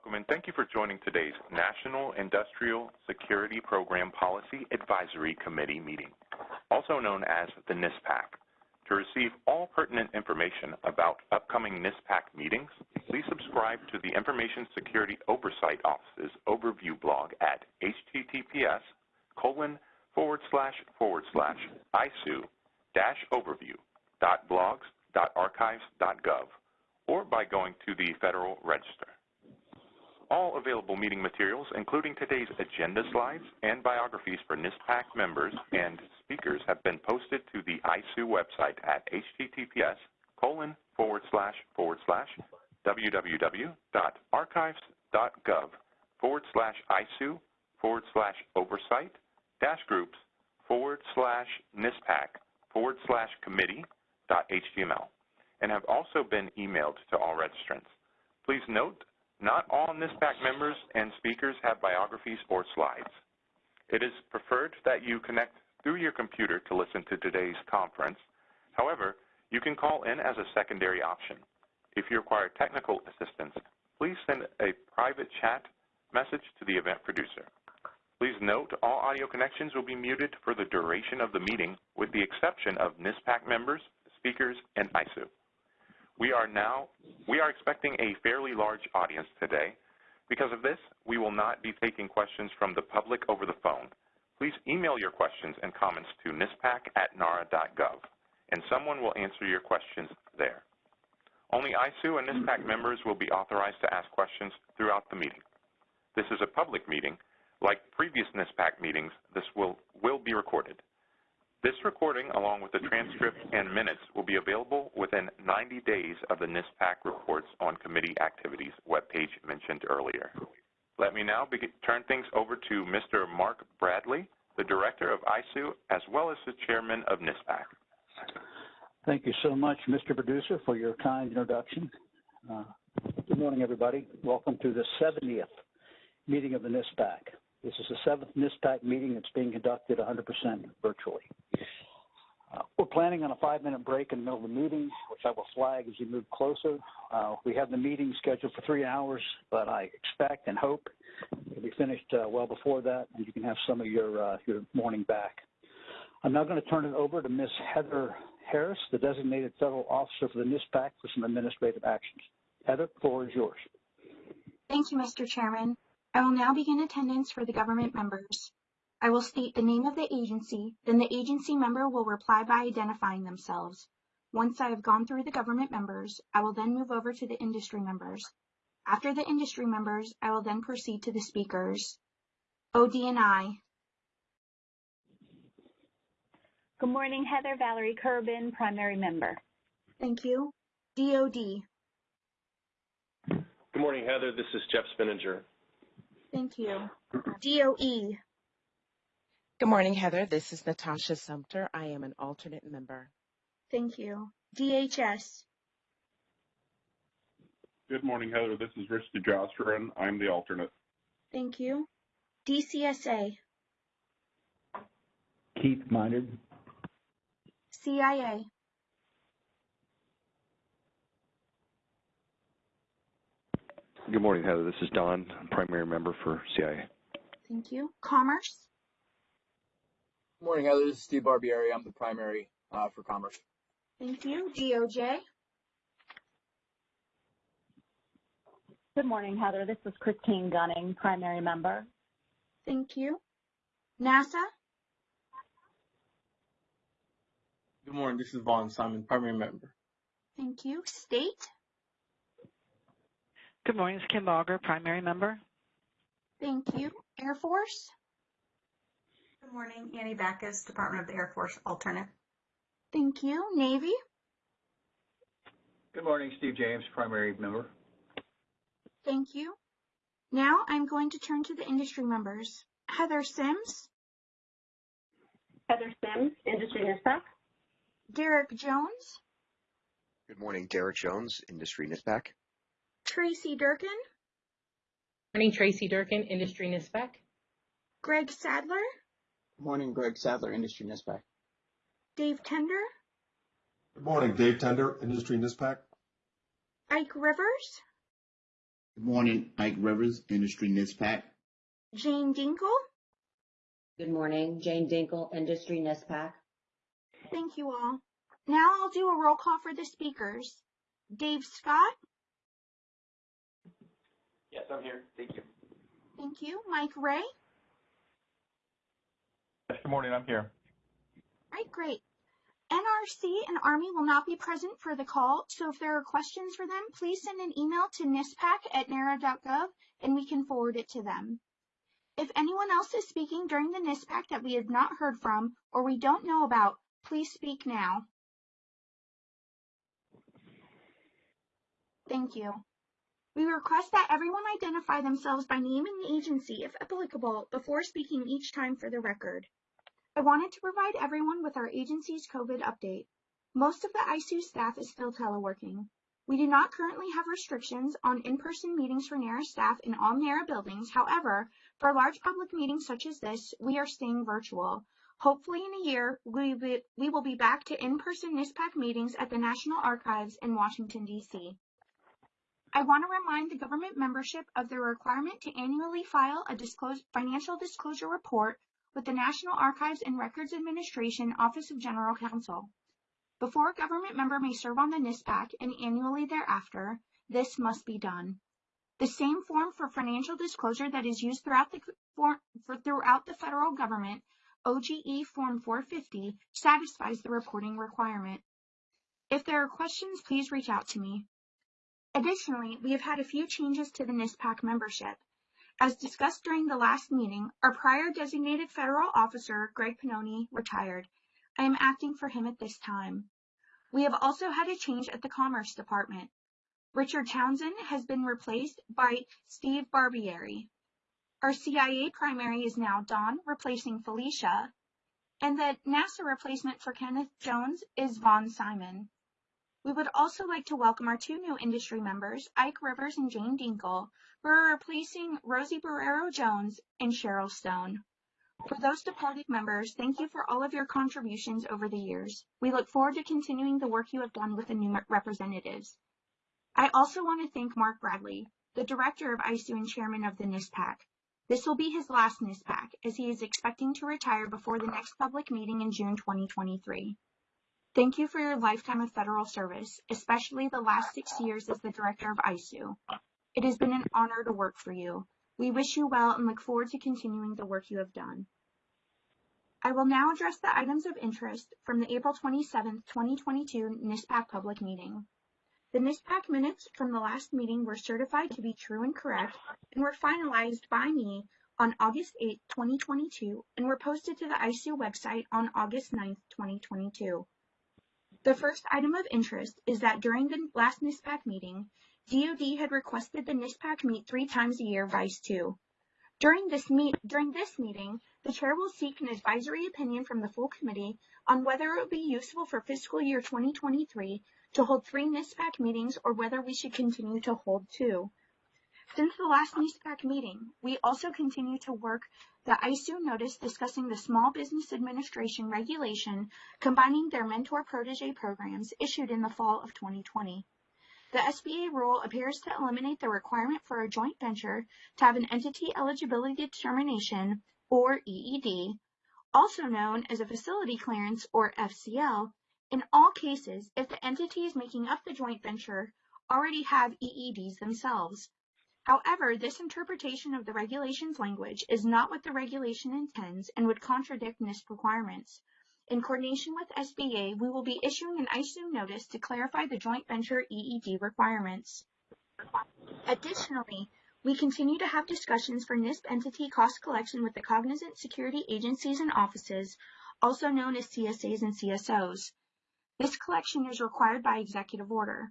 Welcome and thank you for joining today's National Industrial Security Program Policy Advisory Committee meeting, also known as the NISPAC. To receive all pertinent information about upcoming NISPAC meetings, please subscribe to the Information Security Oversight Office's overview blog at https colon forward slash forward slash ISOO dash overview dot blogs dot archives dot gov or by going to the Federal Register. All available meeting materials, including today's agenda slides and biographies for NISPAC members and speakers, have been posted to the ISOO website at https colon forward slash forward slash www.archives.gov forward slash ISOO forward slash oversight dash groups forward slash NISPAC forward slash committee dot HTML and have also been emailed to all registrants. Please note not all NISPAC members and speakers have biographies or slides. It is preferred that you connect through your computer to listen to today's conference. However, you can call in as a secondary option. If you require technical assistance, please send a private chat message to the event producer. Please note all audio connections will be muted for the duration of the meeting with the exception of NISPAC members, speakers, and ISOO. We are now, we are expecting a fairly large audience today. Because of this, we will not be taking questions from the public over the phone. Please email your questions and comments to nispac at nara.gov, and someone will answer your questions there. Only ISOO and NISPAC members will be authorized to ask questions throughout the meeting. This is a public meeting. Like previous NISPAC meetings, this will, will be recorded. This recording, along with the transcript and minutes, will be available within 90 days of the NISPAC reports on committee activities webpage mentioned earlier. Let me now begin, turn things over to Mr. Mark Bradley, the Director of ISOO, as well as the Chairman of NISPAC. Thank you so much, Mr. Producer, for your kind introduction. Uh, good morning, everybody. Welcome to the 70th meeting of the NISPAC. This is the seventh NISPAC meeting that's being conducted 100% virtually. Uh, we're planning on a five-minute break in the middle of the meeting, which I will flag as we move closer. Uh, we have the meeting scheduled for three hours, but I expect and hope it'll be finished uh, well before that, and you can have some of your uh, your morning back. I'm now going to turn it over to Ms. Heather Harris, the designated federal officer for the NISPAC, for some administrative actions. Heather, the floor is yours. Thank you, Mr. Chairman. I will now begin attendance for the government members. I will state the name of the agency, then the agency member will reply by identifying themselves. Once I have gone through the government members, I will then move over to the industry members. After the industry members, I will then proceed to the speakers. ODNI. Good morning, Heather Valerie Kerben, primary member. Thank you. DOD. Good morning, Heather. This is Jeff Spinnanger. Thank you. DOE. Good morning, Heather. This is Natasha Sumter. I am an alternate member. Thank you. DHS. Good morning, Heather. This is Rich DeJausserand. I'm the alternate. Thank you. DCSA. Keith Minard. CIA. Good morning, Heather. This is Don, primary member for CIA. Thank you. Commerce. Good morning, Heather. This is Steve Barbieri. I'm the primary uh, for commerce. Thank you. DOJ. Good morning, Heather. This is Christine Gunning, primary member. Thank you. NASA. Good morning. This is Vaughn Simon, primary member. Thank you. State. Good morning. It's Kim Auger, primary member. Thank you. Air Force. Good morning. Annie Backus, Department of the Air Force alternate. Thank you. Navy. Good morning. Steve James, primary member. Thank you. Now I'm going to turn to the industry members. Heather Sims. Heather Sims, Industry NISPAC. Derek Jones. Good morning. Derek Jones, Industry NISPAC. Tracy Durkin. Morning, Tracy Durkin, Industry NISPAC. Greg Sadler. Good morning, Greg Sadler, Industry NISPAC. Dave Tender. Good morning, Dave Tender, Industry NISPAC. Ike Rivers. Good morning, Ike Rivers, Industry NISPAC. Jane Dinkle. Good morning, Jane Dinkle, Industry NISPAC. Thank you all. Now I'll do a roll call for the speakers. Dave Scott. Yes, I'm here. Thank you. Thank you. Mike Ray. Yes, good morning. I'm here. Right, great. NRC and Army will not be present for the call, so if there are questions for them, please send an email to nispac at nara.gov and we can forward it to them. If anyone else is speaking during the NISPAC that we have not heard from or we don't know about, please speak now. Thank you. We request that everyone identify themselves by name and agency, if applicable, before speaking each time for the record. I wanted to provide everyone with our agency's COVID update. Most of the ISOO staff is still teleworking. We do not currently have restrictions on in-person meetings for NARA staff in all NARA buildings. However, for large public meetings such as this, we are staying virtual. Hopefully in a year, we, we will be back to in-person NISPAC meetings at the National Archives in Washington, D.C. I want to remind the government membership of the requirement to annually file a disclose, financial disclosure report with the National Archives and Records Administration Office of General Counsel. Before a government member may serve on the NISPAC and annually thereafter, this must be done. The same form for financial disclosure that is used throughout the, for, for throughout the federal government, OGE Form 450, satisfies the reporting requirement. If there are questions, please reach out to me. Additionally, we have had a few changes to the NISPAC membership. As discussed during the last meeting, our prior designated federal officer, Greg Pannoni, retired. I am acting for him at this time. We have also had a change at the Commerce Department. Richard Townsend has been replaced by Steve Barbieri. Our CIA primary is now Don, replacing Felicia, and the NASA replacement for Kenneth Jones is Vaughn Simon. We would also like to welcome our two new industry members, Ike Rivers and Jane Dinkle, who are replacing Rosie Borrero Jones and Cheryl Stone. For those departed members, thank you for all of your contributions over the years. We look forward to continuing the work you have done with the new representatives. I also want to thank Mark Bradley, the director of ISOO and chairman of the NISPAC. This will be his last NISPAC, as he is expecting to retire before the next public meeting in June 2023. Thank you for your lifetime of federal service, especially the last six years as the director of ISOO. It has been an honor to work for you. We wish you well and look forward to continuing the work you have done. I will now address the items of interest from the April 27, 2022 NISPAC public meeting. The NISPAC minutes from the last meeting were certified to be true and correct and were finalized by me on August 8, 2022 and were posted to the ISOO website on August 9, 2022. The first item of interest is that during the last NISPAC meeting, DoD had requested the NISPAC meet three times a year vice two. During this, meet, during this meeting, the chair will seek an advisory opinion from the full committee on whether it would be useful for fiscal year 2023 to hold three NISPAC meetings or whether we should continue to hold two. Since the last NISPAC meeting, we also continue to work the ISOO notice discussing the Small Business Administration regulation combining their mentor protege programs issued in the fall of 2020. The SBA rule appears to eliminate the requirement for a joint venture to have an entity eligibility determination, or EED, also known as a facility clearance, or FCL, in all cases if the entities making up the joint venture already have EEDs themselves. However, this interpretation of the regulation's language is not what the regulation intends and would contradict NISP requirements. In coordination with SBA, we will be issuing an ISOO notice to clarify the joint venture EED requirements. Additionally, we continue to have discussions for NISP entity cost collection with the cognizant security agencies and offices, also known as CSAs and CSOs. This collection is required by executive order.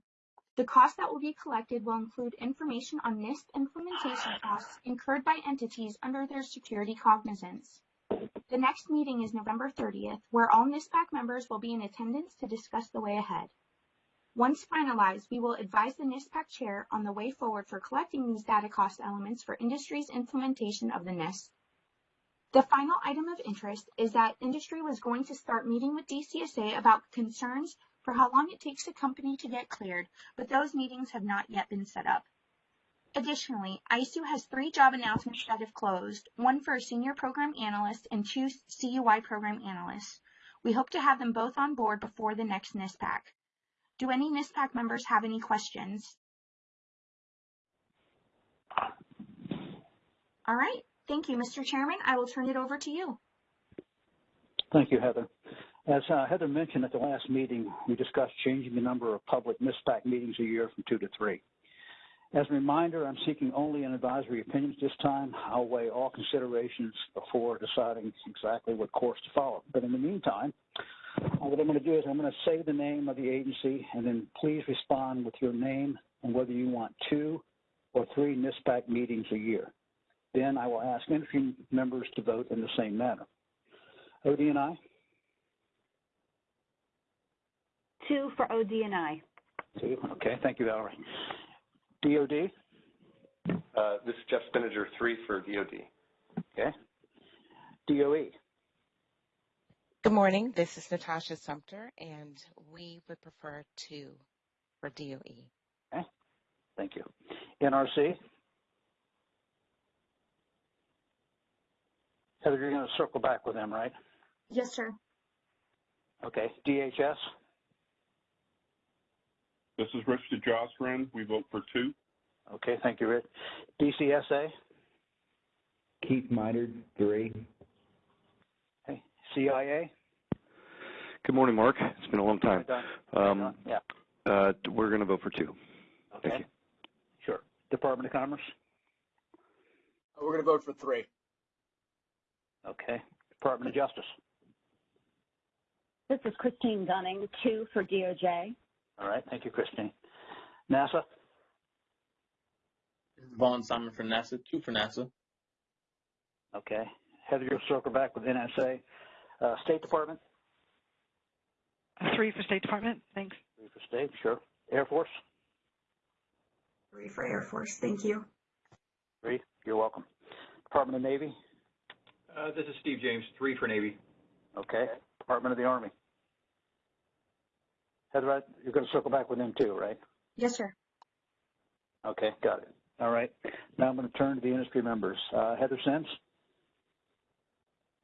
The cost that will be collected will include information on NISP implementation costs incurred by entities under their security cognizance. The next meeting is November 30th, where all NISPAC members will be in attendance to discuss the way ahead. Once finalized, we will advise the NISPAC chair on the way forward for collecting these data cost elements for industry's implementation of the NISP. The final item of interest is that industry was going to start meeting with DCSA about concerns for how long it takes a company to get cleared, but those meetings have not yet been set up. Additionally, ISOO has three job announcements that have closed, one for a senior program analyst and two CUI program analysts. We hope to have them both on board before the next NISPAC. Do any NISPAC members have any questions? All right. Thank you, Mr. Chairman. I will turn it over to you. Thank you, Heather. As uh, Heather mentioned at the last meeting, we discussed changing the number of public NISPAC meetings a year from two to three. As a reminder, I'm seeking only an advisory opinion this time. I'll weigh all considerations before deciding exactly what course to follow. But in the meantime, what I'm going to do is I'm going to say the name of the agency and then please respond with your name and whether you want two or three NISPAC meetings a year. Then I will ask industry members to vote in the same manner. ODNI? Two for ODNI. Two. Okay. Thank you, Valerie. DOD? Uh, this is Jeff Spinnanger, three for DOD. Okay. DOE? Good morning. This is Natasha Sumter, and we would prefer two for DOE. Okay. Thank you. NRC? Heather, you're going to circle back with them, right? Yes, sir. Okay. DHS? This is Rich DeJausserand. We vote for two. Okay, thank you, Rich. DCSA? Keith Minard, three. Okay. CIA? Good morning, Mark. It's been a long time. Um, yeah. Uh, we're going to vote for two. Okay. Thank you. Sure. Department of Commerce? We're going to vote for three. Okay. Department of Justice? This is Christine Gunning, two for DOJ. All right. Thank you, Christine. NASA? This is Vaughn Simon for NASA, two for NASA. Okay. Heather, you'll circle back with NSA. Uh, State Department? Three for State Department. Thanks. Three for State, sure. Air Force? Three for Air Force. Thank you. Three. You're welcome. Department of Navy? Uh, this is Steve James, three for Navy. Okay. Department of the Army? Heather, you're going to circle back with them too, right? Yes, sir. Okay, got it. All right. Now I'm going to turn to the industry members. Uh, Heather Sims?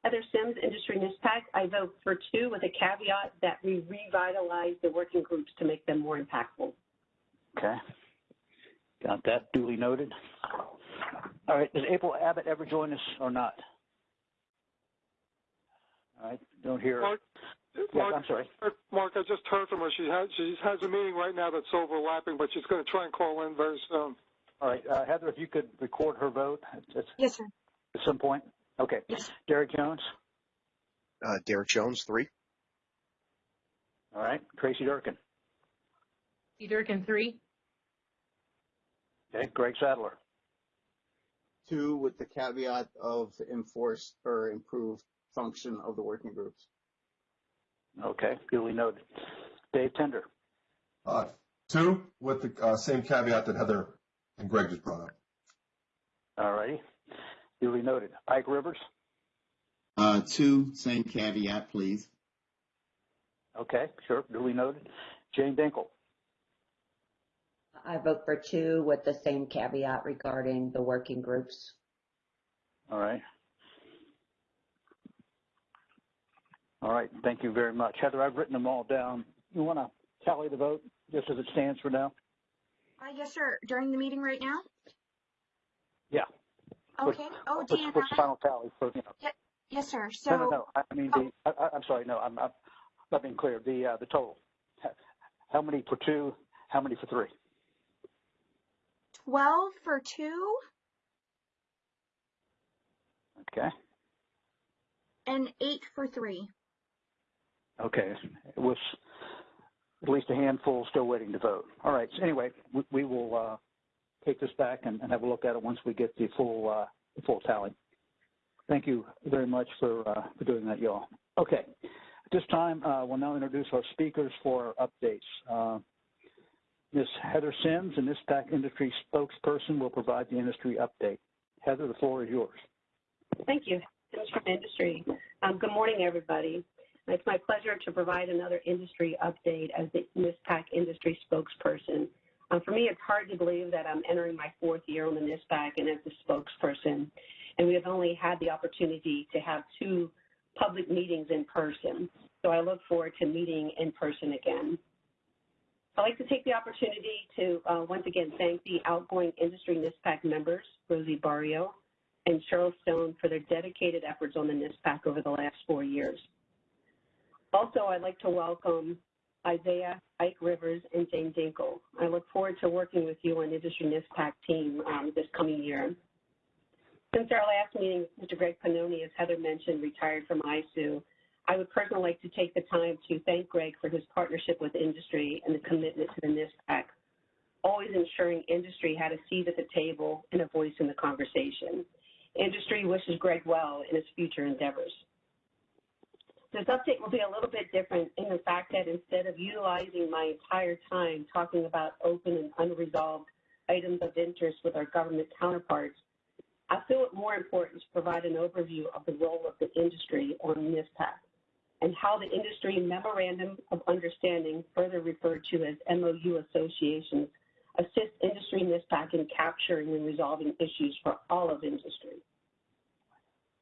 Heather Sims, Industry NISPAC. I vote for two with a caveat that we revitalize the working groups to make them more impactful. Okay. Got that duly noted. All right. Does April Abbott ever join us or not? All right. Don't hear. Mark, Yeah, Mark, I'm sorry. Mark, I just heard from her. She has she has a meeting right now that's overlapping, but she's going to try and call in very soon. All right. Uh, Heather, if you could record her vote at, at Yes, sir. At some point. Okay. Yes. Derek Jones? Uh, Derek Jones, three. All right. Tracy Durkin? C. Durkin, three. Okay. Greg Sadler? Two with the caveat of enforced or improved function of the working groups. Okay. Duly noted. Dave Tender? Uh, two, with the uh, same caveat that Heather and Greg just brought up. All righty. Duly noted. Ike Rivers? Uh, two, same caveat, please. Okay. Sure. Duly noted. Jane Dinkle? I vote for two with the same caveat regarding the working groups. All right. All right. Thank you very much. Heather, I've written them all down. You want to tally the vote just as it stands for now? Uh, yes, sir. During the meeting right now? Yeah. Okay. Oh, What's, Dan, what's the final tally for, you know? Ye- Yes, sir. So, no, no, no. I mean, the, I, I'm sorry. No, I'm, I'm not being clear. The, uh, the total. How many for two? How many for three? 12 for two Okay. and eight for three. Okay. It was at least a handful still waiting to vote. All right. So anyway, we, we will uh, take this back and, and have a look at it once we get the full uh, the full tally. Thank you very much for uh, for doing that, y'all. Okay. At this time, uh, we'll now introduce our speakers for our updates. Uh, Ms. Heather Sims, a NISPAC industry spokesperson, will provide the industry update. Heather, the floor is yours. Thank you. From Industry. Um, good morning, everybody. It's my pleasure to provide another industry update as the NISPAC industry spokesperson. Uh, for me, it's hard to believe that I'm entering my fourth year on the NISPAC and as the spokesperson, and we have only had the opportunity to have two public meetings in person. So I look forward to meeting in person again. I'd like to take the opportunity to uh, once again thank the outgoing industry NISPAC members, Rosie Borrero and Cheryl Stone, for their dedicated efforts on the NISPAC over the last four years. Also, I'd like to welcome Isaiah, Ike Rivers, and Jane Dinkle. I look forward to working with you on the Industry NISPAC team um, this coming year. Since our last meeting, Mr. Greg Pannoni, as Heather mentioned, retired from ISOO. I would personally like to take the time to thank Greg for his partnership with industry and the commitment to the NISPAC, always ensuring industry had a seat at the table and a voice in the conversation. Industry wishes Greg well in his future endeavors. This update will be a little bit different in the fact that instead of utilizing my entire time talking about open and unresolved items of interest with our government counterparts, I feel it more important to provide an overview of the role of the industry on NISPAC and how the industry memorandum of understanding, further referred to as MOU associations, assist industry NISPAC in capturing and resolving issues for all of industry.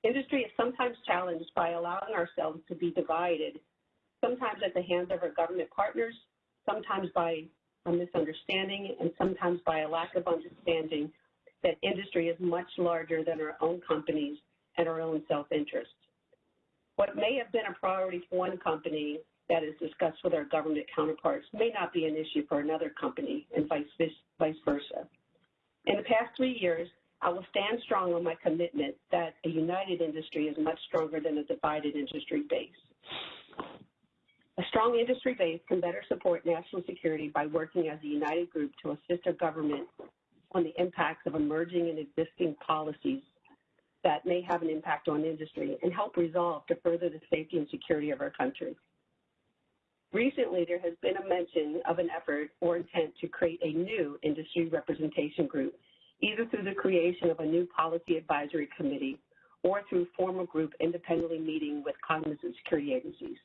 Industry is sometimes challenged by allowing ourselves to be divided, sometimes at the hands of our government partners, sometimes by a misunderstanding, and sometimes by a lack of understanding that industry is much larger than our own companies and our own self-interest. What may have been a priority for one company that is discussed with our government counterparts may not be an issue for another company and vice, vice versa. In the past three years, I will stand strong on my commitment that a united industry is much stronger than a divided industry base. A strong industry base can better support national security by working as a united group to assist our government on the impacts of emerging and existing policies that may have an impact on industry and help resolve to further the safety and security of our country. Recently, there has been a mention of an effort or intent to create a new industry representation group, either through the creation of a new policy advisory committee or through formal group independently meeting with cognizant security agencies,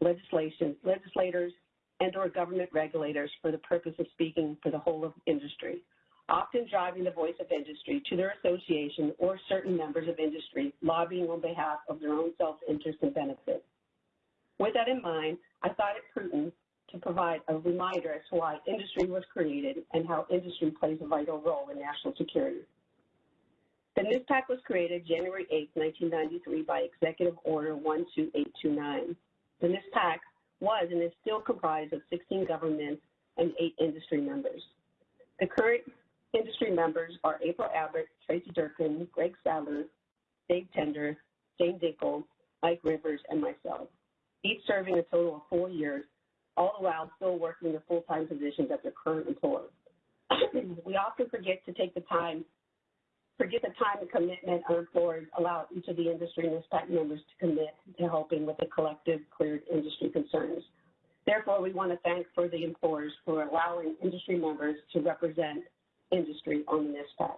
legislation, legislators, and or government regulators for the purpose of speaking for the whole of industry often driving the voice of industry to their association or certain members of industry lobbying on behalf of their own self-interest and benefit. With that in mind, I thought it prudent to provide a reminder as to why industry was created and how industry plays a vital role in national security. The NISPAC was created January 8, 1993 by Executive Order 12829. The NISPAC was and is still comprised of 16 governments and 8 industry members. The current Industry members are April Abbott, Tracy Durkin, Greg Sadler, Dave Tender, Jane Dinkle, Mike Rivers, and myself, each serving a total of four years, all the while still working the full-time positions at their current employers. we often forget to take the time, forget the time and commitment our employers allow each of the industry and NISPAC members to commit to helping with the collective cleared industry concerns. Therefore, we want to thank for the employers for allowing industry members to represent industry on the NISPAC.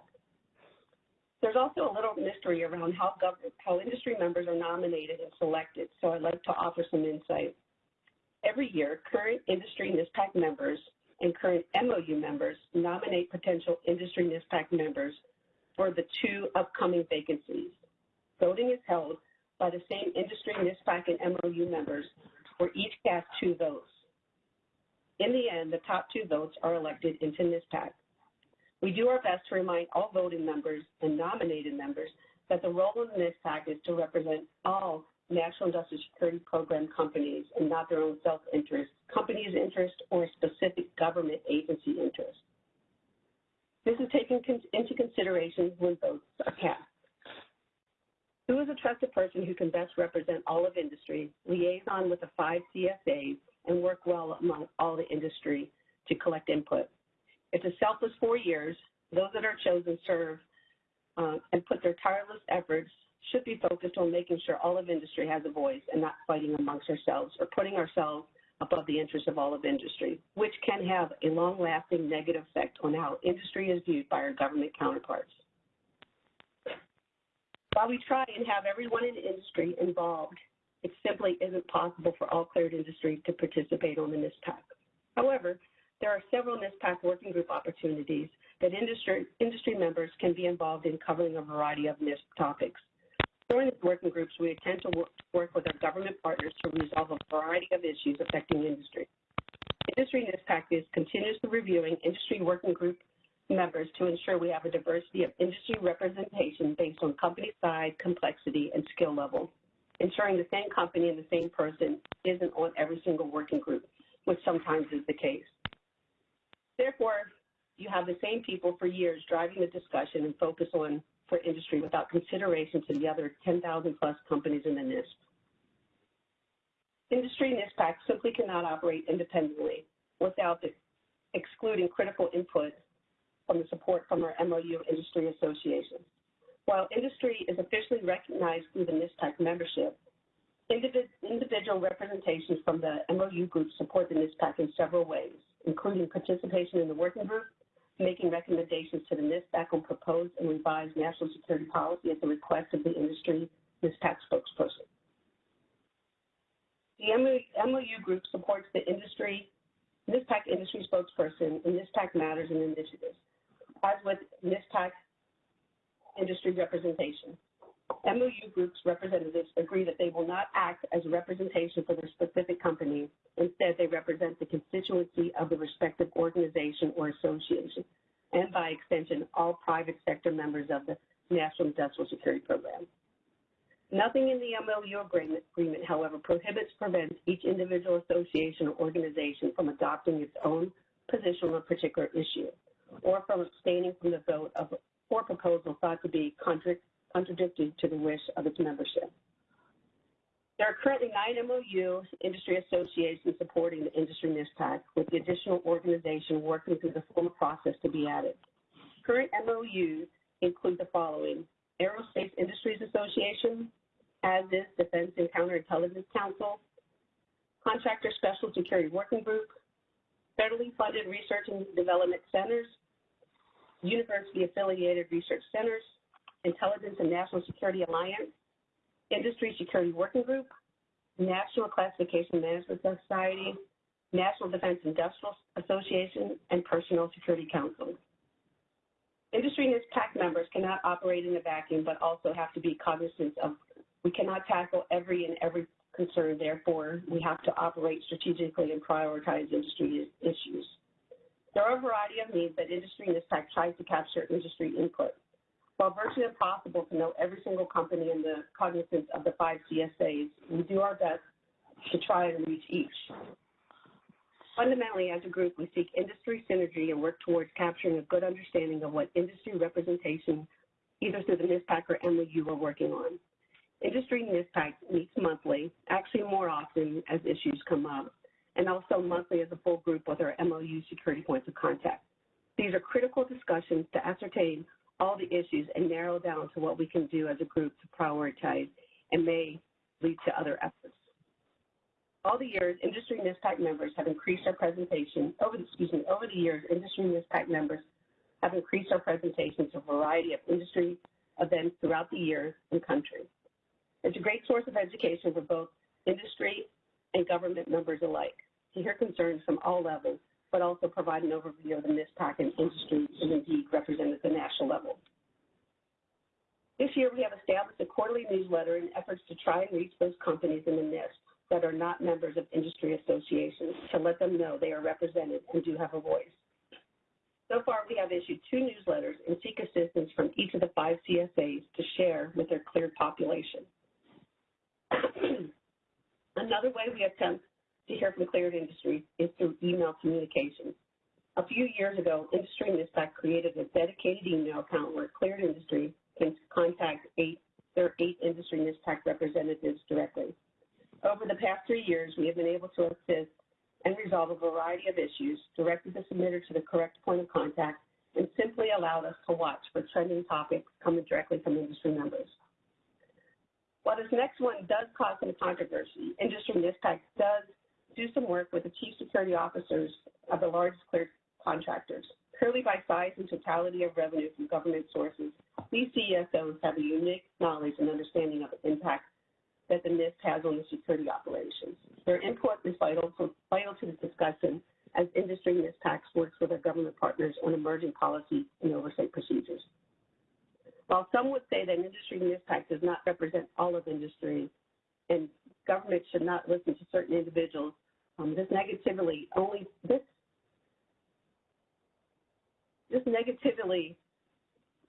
There's also a little mystery around how, how industry members are nominated and selected, so I'd like to offer some insight. Every year, current industry NISPAC members and current MOU members nominate potential industry NISPAC members for the two upcoming vacancies. Voting is held by the same industry NISPAC and MOU members where each cast two votes. In the end, the top two votes are elected into NISPAC. We do our best to remind all voting members and nominated members that the role of NISPAC is to represent all National Industrial Security Program companies and not their own self-interest, companies' interest, or specific government agency interest. This is taken into consideration when votes are cast. Who is a trusted person who can best represent all of industry, liaison with the five CSAs, and work well among all the industry to collect input? It's a selfless four years. Those that are chosen serve uh, and put their tireless efforts should be focused on making sure all of industry has a voice and not fighting amongst ourselves or putting ourselves above the interests of all of industry, which can have a long-lasting negative effect on how industry is viewed by our government counterparts. While we try and have everyone in industry involved, it simply isn't possible for all cleared industry to participate on the NISPAC. However, There are several NISPAC working group opportunities that industry, industry members can be involved in covering a variety of NISP topics. During these working groups, we intend to work, work with our government partners to resolve a variety of issues affecting industry. Industry NISPAC is continuously reviewing industry working group members to ensure we have a diversity of industry representation based on company size, complexity, and skill level, ensuring the same company and the same person isn't on every single working group, which sometimes is the case. Therefore, you have the same people for years driving the discussion and focus on for industry without consideration to the other 10,000 plus companies in the NISP. Industry NISPAC simply cannot operate independently without the, excluding critical input from the support from our MOU industry associations. While industry is officially recognized through the NISPAC membership, individual representations from the MOU group support the NISPAC in several ways, including participation in the working group, making recommendations to the NISPAC on proposed and revised national security policy at the request of the industry NISPAC spokesperson. The MOU group supports the industry, NISPAC industry spokesperson in NISPAC matters and initiatives, as with NISPAC industry representation. MOU groups representatives agree that they will not act as representation for their specific company. Instead, they represent the constituency of the respective organization or association, and by extension, all private sector members of the National Industrial Security Program. Nothing in the MOU agreement, agreement, however, prohibits, prevents each individual association or organization from adopting its own position on a particular issue, or from abstaining from the vote of or proposal thought to be contradictory contradictory to the wish of its membership. There are currently nine MOU industry associations supporting the industry NISPAC, with the additional organization working through the formal process to be added. Current MOUs include the following Aerospace Industries Association, ASIS Defense and Counterintelligence Council, Contractor Special Security Working Group, federally funded research and development centers, university affiliated research centers, Intelligence and National Security Alliance, Industry Security Working Group, National Classification Management Society, National Defense Industrial Association, and Personal Security Council. Industry NISPAC members cannot operate in a vacuum, but also have to be cognizant of we cannot tackle every and every concern. Therefore, we have to operate strategically and prioritize industry issues. There are a variety of needs that industry NISPAC tries to capture industry input. While virtually impossible to know every single company in the cognizance of the five CSAs, we do our best to try and reach each. Fundamentally, as a group, we seek industry synergy and work towards capturing a good understanding of what industry representation, either through the NISPAC or MOU, are working on. Industry NISPAC meets monthly, actually more often as issues come up, and also monthly as a full group with our MOU security points of contact. These are critical discussions to ascertain all the issues and narrow down to what we can do as a group to prioritize and may lead to other efforts. All the years, industry NISPAC members have increased our presentation, over the, excuse me, over the years, industry NISPAC members have increased our presentation to a variety of industry events throughout the years and country. It's a great source of education for both industry and government members alike to hear concerns from all levels but also provide an overview of the NISPAC and industry and indeed represented at the national level. This year, we have established a quarterly newsletter in efforts to try and reach those companies in the NISP that are not members of industry associations to let them know they are represented and do have a voice. So far, we have issued two newsletters and seek assistance from each of the five CSAs to share with their cleared population. Another way we attempt to hear from cleared industry is through email communications. A few years ago, Industry NISPAC created a dedicated email account where cleared industry can contact eight, their eight industry NISPAC representatives directly. Over the past three years, we have been able to assist and resolve a variety of issues, directed the submitter to the correct point of contact, and simply allowed us to watch for trending topics coming directly from industry members. While this next one does cause some controversy, Industry NISPAC does do some work with the chief security officers of the largest cleared contractors. Purely by size and totality of revenue from government sources, these CESOs have a unique knowledge and understanding of the impact that the NISP has on the security operations. Their input is vital, to, vital to the discussion as industry NISPACs works with our government partners on emerging policies and oversight procedures. While some would say that industry NISPAC does not represent all of industry and government should not listen to certain individuals, um, this negatively only this this negatively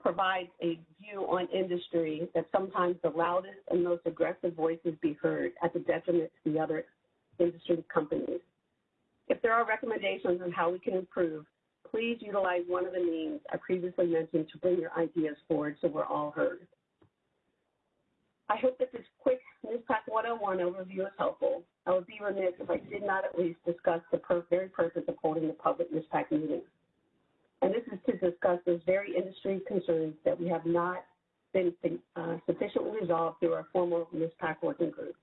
provides a view on industry that sometimes the loudest and most aggressive voices be heard at the detriment to the other industry companies. If there are recommendations on how we can improve, please utilize one of the means I previously mentioned to bring your ideas forward so we're all heard. I hope that this quick NISPAC 101 overview is helpful. I would be remiss if I did not at least discuss the very purpose of holding the public NISPAC meetings. And this is to discuss those very industry concerns that we have not been uh, sufficiently resolved through our formal NISPAC working group.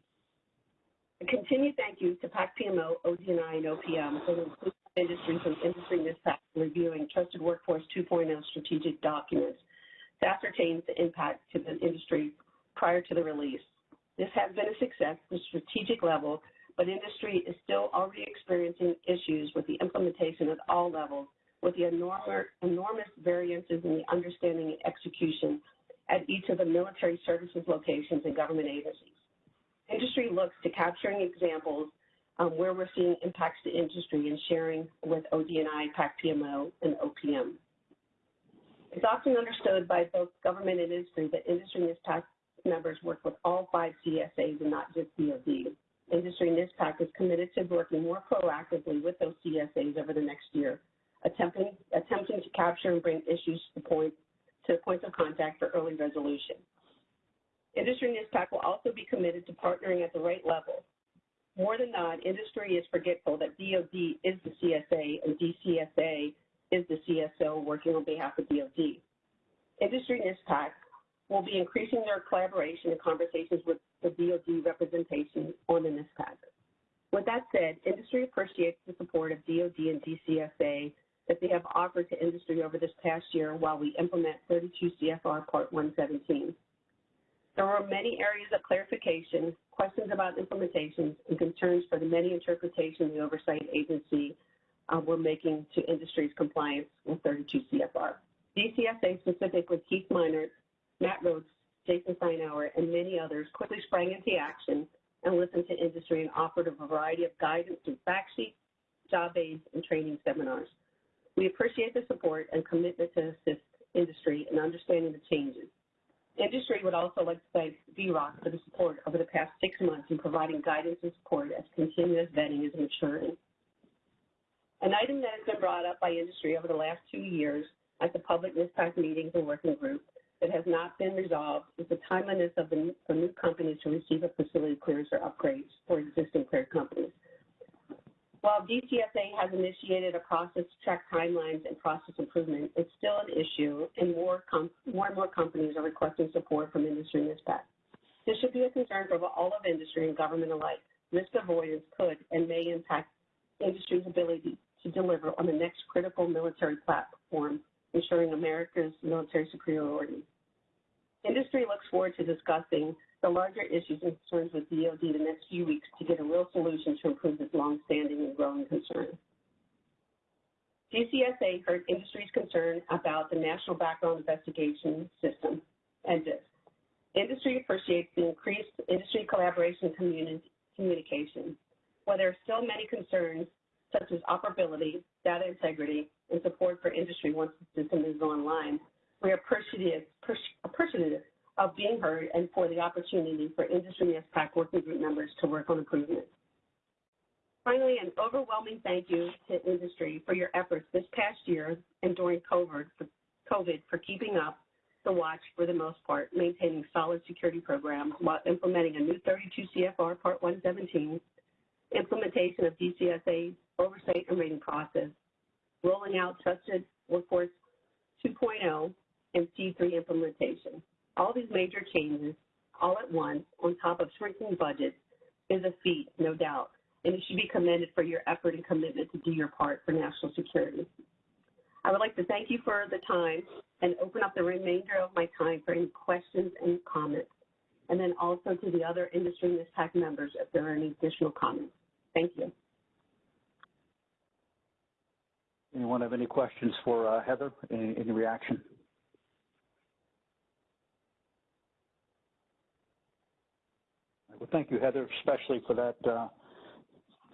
A continued thank you to PAC PMO, ODNI, and OPM for the inclusion of industry from industry NISPAC reviewing Trusted Workforce 2.0 strategic documents to ascertain the impact to the industry prior to the release. This has been a success at the strategic level, but industry is still already experiencing issues with the implementation at all levels with the enormous, variances in the understanding and execution at each of the military services locations and government agencies. Industry looks to capturing examples um, where we're seeing impacts to industry and sharing with ODNI, PAC-PMO, and OPM. It's often understood by both government and industry that industry NISPAC members work with all five CSAs and not just DoD. Industry NISPAC is committed to working more proactively with those CSAs over the next year attempting, attempting to capture and bring issues to, point, to points of contact for early resolution. Industry NISPAC will also be committed to partnering at the right level. More than not, industry is forgetful that DoD is the CSA and DCSA is the CSO working on behalf of DoD. Industry NISPAC will be increasing their collaboration and conversations with the DoD representation on the NISPAC. With that said, industry appreciates the support of DoD and DCSA that they have offered to industry over this past year while we implement 32 CFR Part 117. There were many areas of clarification, questions about implementations, and concerns for the many interpretations the oversight agency uh, were making to industry's compliance with 32 CFR. DCSA specifically Keith Minard, Matt Rhodes, Jason Steinauer, and many others quickly sprang into action and listened to industry and offered a variety of guidance through fact sheets, job aids, and training seminars. We appreciate the support and commitment to assist industry in understanding the changes. Industry would also like to thank VROC for the support over the past six months in providing guidance and support as continuous vetting is maturing. An item that has been brought up by industry over the last two years at the public NISPAC meetings and working group that has not been resolved is the timeliness of the, for new companies to receive a facility clearance or upgrades for existing cleared companies. While DCSA has initiated a process to track timelines and process improvement, it's still an issue, and more, more and more companies are requesting support from industry and NISPAC. This should be a concern for all of industry and government alike. Risk avoidance could and may impact industry's ability to deliver on the next critical military platform, ensuring America's military superiority. Industry looks forward to discussing the larger issues and concerns with DoD the next few weeks to get a real solution to improve this longstanding and growing concern. DCSA heard industry's concern about the National Background Investigation System, NBIS. Industry appreciates the increased industry collaboration and communication. While there are still many concerns, such as operability, data integrity, and support for industry once the system is online, we are appreciative, appreciative of being heard and for the opportunity for industry NISPAC working group members to work on improvements. Finally, an overwhelming thank you to industry for your efforts this past year and during COVID for, COVID for keeping up the watch for the most part, maintaining solid security programs while implementing a new 32 CFR Part 117, implementation of DCSA oversight and rating process, rolling out Trusted Workforce 2.0, and C3 implementation. All these major changes all at once on top of shrinking budgets is a feat, no doubt, and you should be commended for your effort and commitment to do your part for national security. I would like to thank you for the time and open up the remainder of my time for any questions and comments, and then also to the other industry NISPAC members if there are any additional comments. Thank you. Anyone have any questions for uh, Heather? Any, any reaction? Well, thank you, Heather, especially for that uh,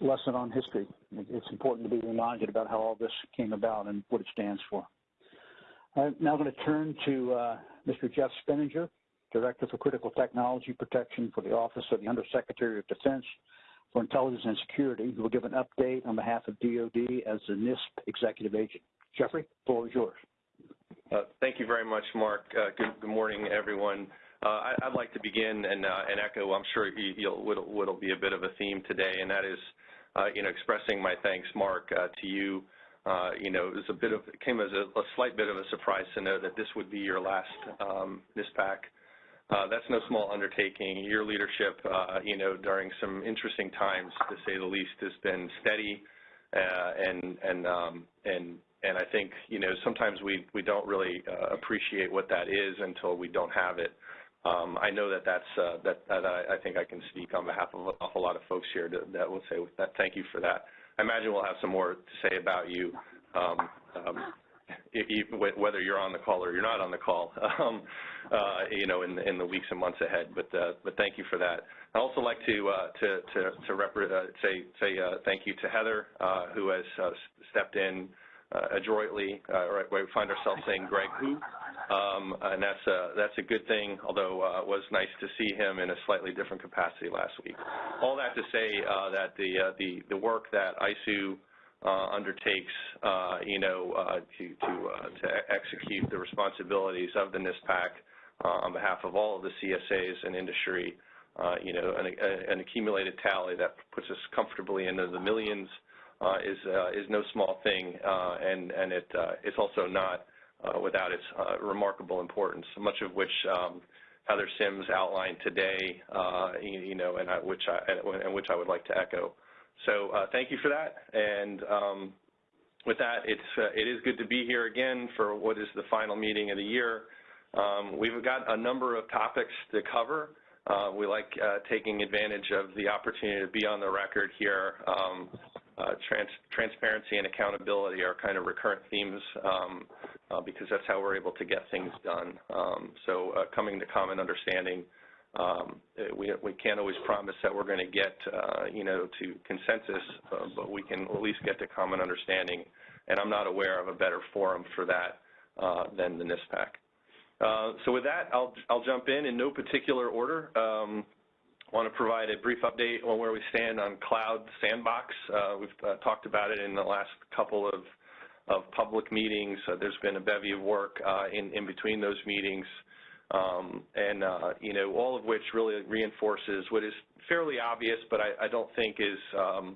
lesson on history. It's important to be reminded about how all this came about and what it stands for. I'm now going to turn to uh, Mr. Jeff Spinnanger, Director for Critical Technology Protection for the Office of the Undersecretary of Defense for Intelligence and Security, who will give an update on behalf of DOD as the NISP executive agent. Jeffrey, the floor is yours. Uh, thank you very much, Mark. Uh, good, good, morning, everyone. Uh, I, would like to begin and, uh, echo, I'm sure what'll, be a bit of a theme today, and that is, uh, you know, expressing my thanks, Mark, to you. you know, it was a bit of, it came as a, slight bit of a surprise to know that this would be your last um, NISPAC. Uh, that's no small undertaking. Your leadership, you know, during some interesting times, to say the least, has been steady, and and um, and and I think you know sometimes we we don't really appreciate what that is until we don't have it. Um, I know that that's uh, that, I, think I can speak on behalf of a whole lot of folks here that will say that. Thank you for that. I imagine we'll have some more to say about you. Um, um, whether you're on the call or you're not on the call, um, uh, you know, in, in the weeks and months ahead. But uh, but thank you for that. I also like to uh, to to, to uh, say say uh, thank you to Heather, who has stepped in adroitly. right, we find ourselves saying Greg who, um, and that's a that's a good thing. Although uh, it was nice to see him in a slightly different capacity last week. All that to say uh, that the uh, the the work that ISOO uh, undertakes, uh, you know, uh, to to to execute the responsibilities of the NISPAC on behalf of all of the CSAs and industry, you know, an, an, accumulated tally that puts us comfortably into the millions is is no small thing, and and it it's also not without its remarkable importance, much of which. Um, Heather Sims outlined today, uh, you, you, know, and which I, and which I would like to echo. So uh, thank you for that. And um, with that, it's uh, it is good to be here again for what is the final meeting of the year. Um, we've got a number of topics to cover. Uh, we like uh, taking advantage of the opportunity to be on the record here. Uh, trans transparency and accountability are kind of recurrent themes um, uh, because that's how we're able to get things done. Um, so coming to common understanding um, we, we can't always promise that we're going to get, uh, you know, to consensus, uh, but we can at least get to common understanding. And I'm not aware of a better forum for that uh, than the NISPAC. Uh, so with that, I'll jump in in no particular order. Want to provide a brief update on where we stand on Cloud Sandbox. Uh, we've uh, talked about it in the last couple of, public meetings. there's been a bevy of work in, between those meetings. Um, and uh, you know all of which really reinforces what is fairly obvious, but I, don't think is um,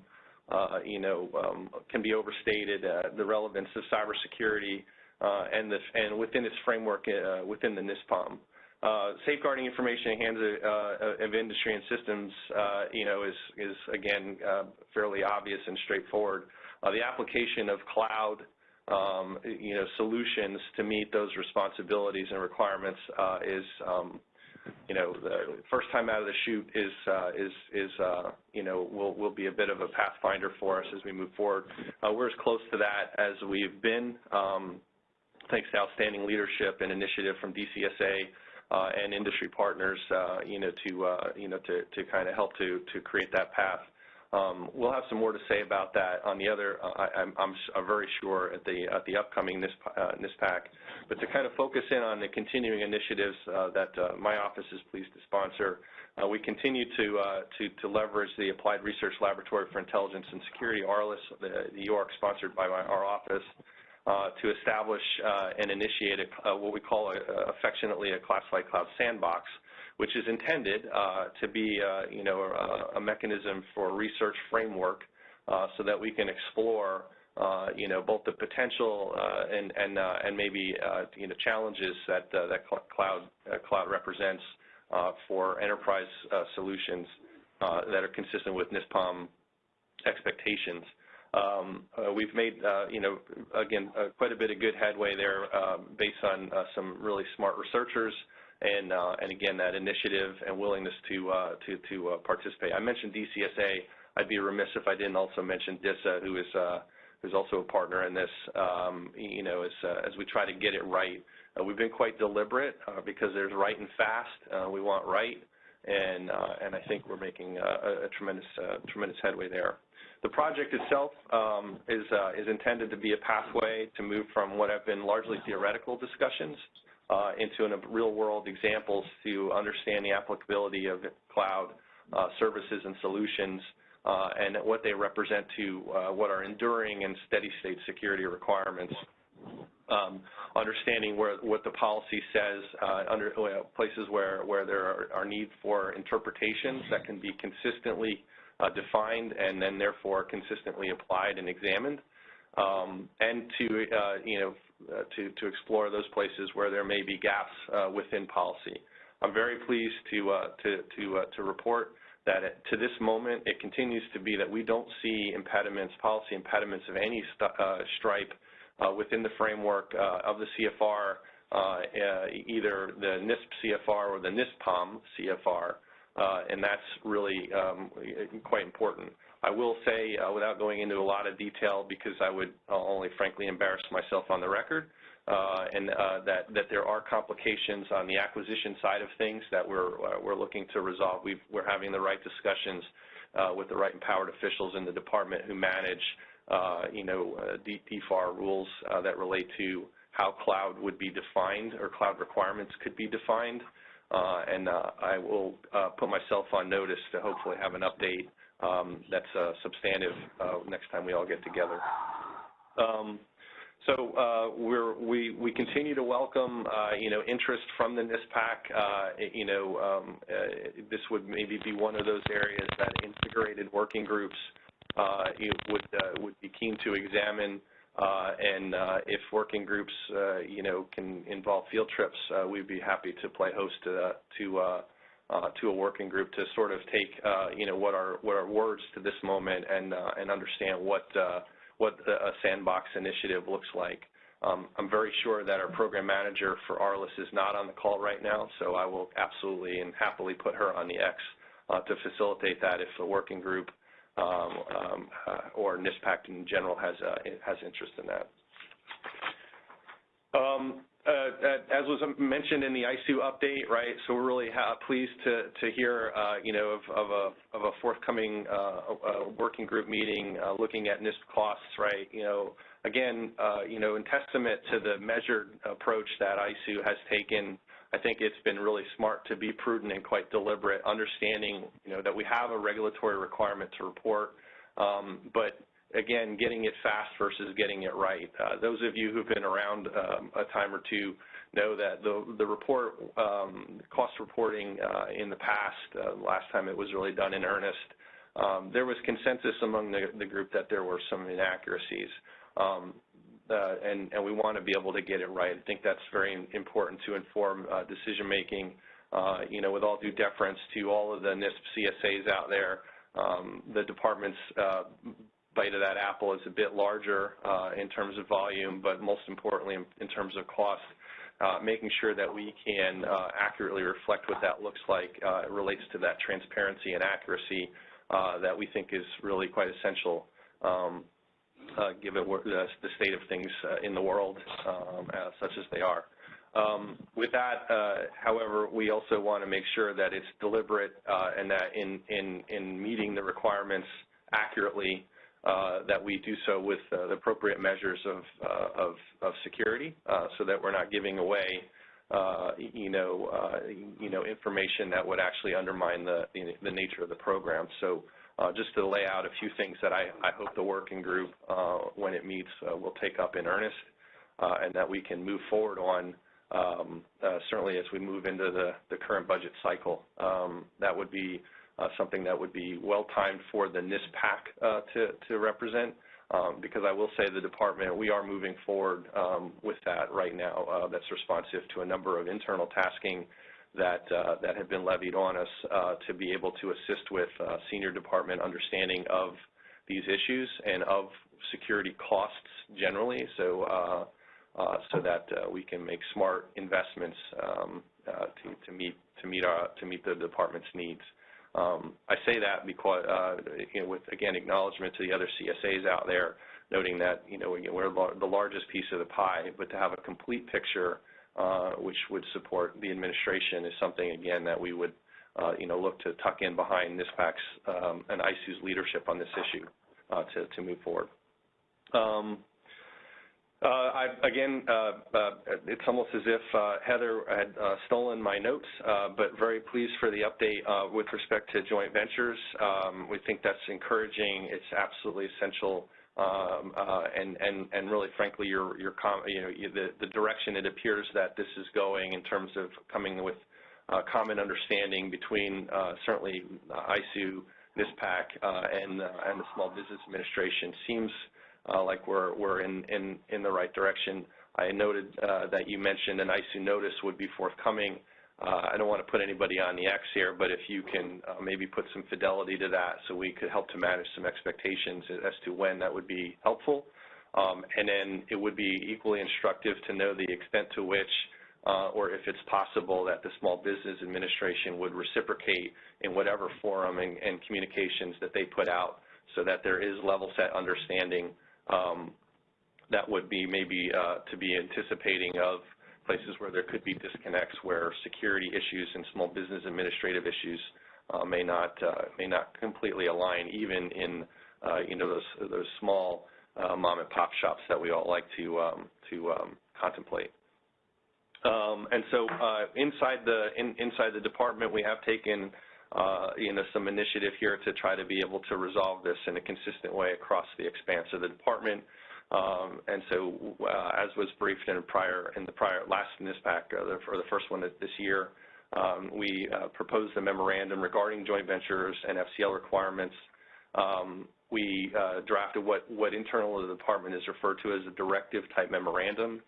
uh, you know um, can be overstated uh, the relevance of cybersecurity uh, and this and within its framework uh, within the NISPOM. Uh, safeguarding information in hands of, of industry and systems, you know, is is again fairly obvious and straightforward. the application of cloud um, you know, solutions to meet those responsibilities and requirements uh, is, um, you know, the first time out of the chute is, uh, is, is uh, you know, will, will be a bit of a pathfinder for us as we move forward. Uh, we're as close to that as we've been, um, thanks to outstanding leadership and initiative from DCSA uh, and industry partners, uh, you know, to, you know, to, to kind of help to, to create that path. Um, we'll have some more to say about that on the other, uh, I'm, I'm very sure, at the, at the upcoming NISP, uh, NISPAC. But to kind of focus in on the continuing initiatives uh, that uh, my office is pleased to sponsor, uh, we continue to, uh, to, to, leverage the Applied Research Laboratory for Intelligence and Security, ARLIS, the, UARC sponsored by our office, to establish and initiate a, what we call affectionately a classified cloud sandbox, which is intended uh, to be, uh, you know, a, mechanism for research framework uh, so that we can explore, uh, you know, both the potential uh, and and uh, and maybe you know challenges that that cloud cloud represents for enterprise solutions that are consistent with NISPOM expectations. Um, uh, we've made, uh, you know, again, uh, quite a bit of good headway there um, based on uh, some really smart researchers and uh, and again that initiative and willingness to uh, to to participate. I mentioned DCSA. I'd be remiss if I didn't also mention DISA, who is who's also a partner in this, um, you know, as, as we try to get it right. We've been quite deliberate because there's right and fast. We want right, and and I think we're making a, tremendous headway there. The project itself um, is uh, is intended to be a pathway to move from what have been largely theoretical discussions uh, into real-world examples to understand the applicability of cloud uh, services and solutions and what they represent to what are enduring and steady-state security requirements. Um, understanding where what the policy says, under places where there are, need for interpretations that can be consistently defined and then therefore consistently applied and examined, um, and to uh, you know uh, to to explore those places where there may be gaps uh, within policy. I'm very pleased to to to to report that it, to this moment, it continues to be that we don't see impediments, policy impediments of any st uh, stripe uh, within the framework uh, of the CFR, either the NISP CFR or the NISPOM CFR, that's really um, quite important. I will say, uh, without going into a lot of detail, because I would only frankly embarrass myself on the record, uh, and uh, that there are complications on the acquisition side of things that we're uh, we're looking to resolve. we are having the right discussions uh, with the right empowered officials in the department who manage, uh, you know, DFAR rules that relate to how cloud would be defined or cloud requirements could be defined. And I will put myself on notice to hopefully have an update um, that's substantive next time we all get together. Um, so uh, we're, we we continue to welcome uh, you know interest from the NISPAC. Uh, you know um, uh, this would maybe be one of those areas that integrated working groups uh, would uh, would be keen to examine. Uh, and uh, if working groups uh, you know can involve field trips, we'd be happy to play host to a working group to sort of take you know what are words to this moment and and understand what what a sandbox initiative looks like. Um, I'm very sure that our program manager for ARLIS is not on the call right now, so I will absolutely and happily put her on the X uh, to facilitate that if the working group uh, or NISPAC in general has uh, has interest in that. Um, uh, uh, as was mentioned in the ISOO update, right? So we're really pleased to hear, uh, you know, of, a forthcoming uh, working group meeting uh, looking at NISP costs, right? You know, again, uh, you know, in testament to the measured approach that ISOO has taken, I think it's been really smart to be prudent and quite deliberate, understanding, you know, that we have a regulatory requirement to report, um, but again, getting it fast versus getting it right. Uh, those of you who've been around um, a time or two know that the, report, um, cost reporting uh, in the past, uh, last time it was really done in earnest, there was consensus among the, group that there were some inaccuracies. Uh, and, we want to be able to get it right. I think that's very important to inform uh, decision making. Uh, you know, with all due deference to all of the NISP CSAs out there, um, the department's bite of that apple is a bit larger in terms of volume, but most importantly in, terms of cost. Making sure that we can accurately reflect what that looks like relates to that transparency and accuracy that we think is really quite essential um, given the, the, state of things in the world um, such as they are. Um, with that, however, we also want to make sure that it's deliberate and that in, in, in meeting the requirements accurately uh, that we do so with uh, the appropriate measures of, uh, security uh, so that we're not giving away uh, you know, you know, information that would actually undermine the, the nature of the program. So just to lay out a few things that I, I hope the working group, when it meets, will take up in earnest and that we can move forward on um, certainly as we move into the, the current budget cycle. Um, that would be uh, something that would be well-timed for the NISPAC uh, to, to represent. Um, because I will say the department, we are moving forward um, with that right now uh, that's responsive to a number of internal tasking that, uh, that have been levied on us uh, to be able to assist with uh, senior department understanding of these issues and of security costs generally so, so that we can make smart investments um, to, to, meet, to, meet our, to meet the department's needs. Um, I say that because, uh, you know, with again acknowledgement to the other CSAs out there noting that, you know, we're the largest piece of the pie, but to have a complete picture Uh, which would support the administration is something, again, that we would, uh, know, look to tuck in behind NISPAC's um, and ISOO's leadership on this issue uh, to move forward. Um, again, it's almost as if Heather had stolen my notes, but very pleased for the update with respect to joint ventures. Um, we think that's encouraging. It's absolutely essential. Um, uh, and really, frankly, the direction it appears that this is going in terms of coming with uh, common understanding between uh, certainly ISOO, NISPAC, and the Small Business Administration seems like we're in the right direction. I noted that you mentioned an ISOO notice would be forthcoming. Uh, I don't want to put anybody on the X here, but if you can uh, maybe put some fidelity to that so we could help to manage some expectations as to when that would be helpful. Um, and then it would be equally instructive to know the extent to which uh, or if it's possible that the Small Business Administration would reciprocate in whatever forum and communications that they put out so that there is level set understanding um, that would be maybe to be anticipating of places where there could be disconnects where security issues and small business administrative issues uh, may not uh, may not completely align even in uh, you know those small mom and pop shops that we all like to um, to um, contemplate. Um, and so inside the inside the department we have taken you know some initiative here to try to be able to resolve this in a consistent way across the expanse of the department. Um, and so uh, as was briefed in prior in the prior last NISPAC uh, for the first one this year, um, we uh, proposed a memorandum regarding joint ventures and FCL requirements. Um, we drafted what what internal the department is referred to as a directive type memorandum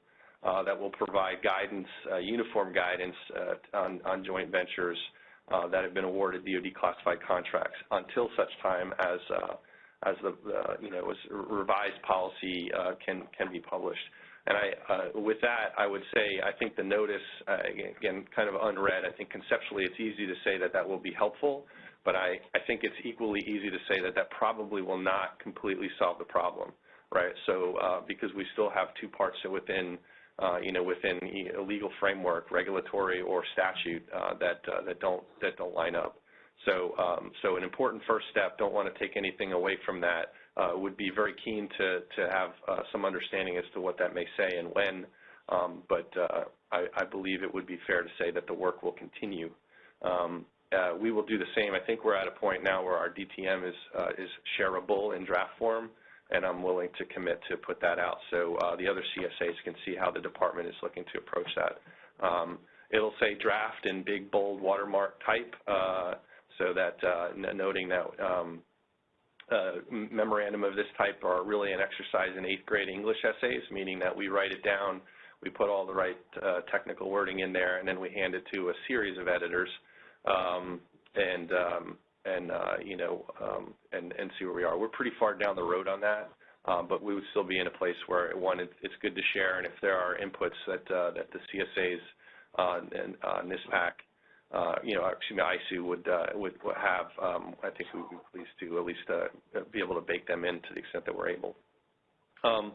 that will provide guidance uniform guidance on joint ventures that have been awarded DoD classified contracts until such time as as the uh, you know as revised policy uh, can can be published. And I uh, with that I would say I think the notice again kind of unread. I think conceptually it's easy to say that that will be helpful but I think it's equally easy to say that that probably will not completely solve the problem right? So because we still have two parts within you know within a legal framework regulatory or statute that don't line up Um, an important first step don't want to take anything away from that uh, would be very keen to to have uh, some understanding as to what that may say and when. Um, but uh, I, I believe it would be fair to say that the work will continue. Um, we will do the same. I think we're at a point now where our DTM is is shareable in draft form and I'm willing to commit to put that out. So the other CSAs can see how the department is looking to approach that. It'll say draft in big bold watermark type so Uh, noting that um, uh, memorandum of this type are really an exercise in eighth grade English essays meaning that we write it down we put all the right uh, technical wording in there and then we hand it to a series of editors um, and um, and you know and and see where we are. We're pretty far down the road on that but we would still be in a place where one it's good to share and if there are inputs that that the CSAs and NISPAC Uh, you know actually ISOO uh, would would have um, I think we would be pleased to at least uh, be able to bake them in to the extent that we're able. Um,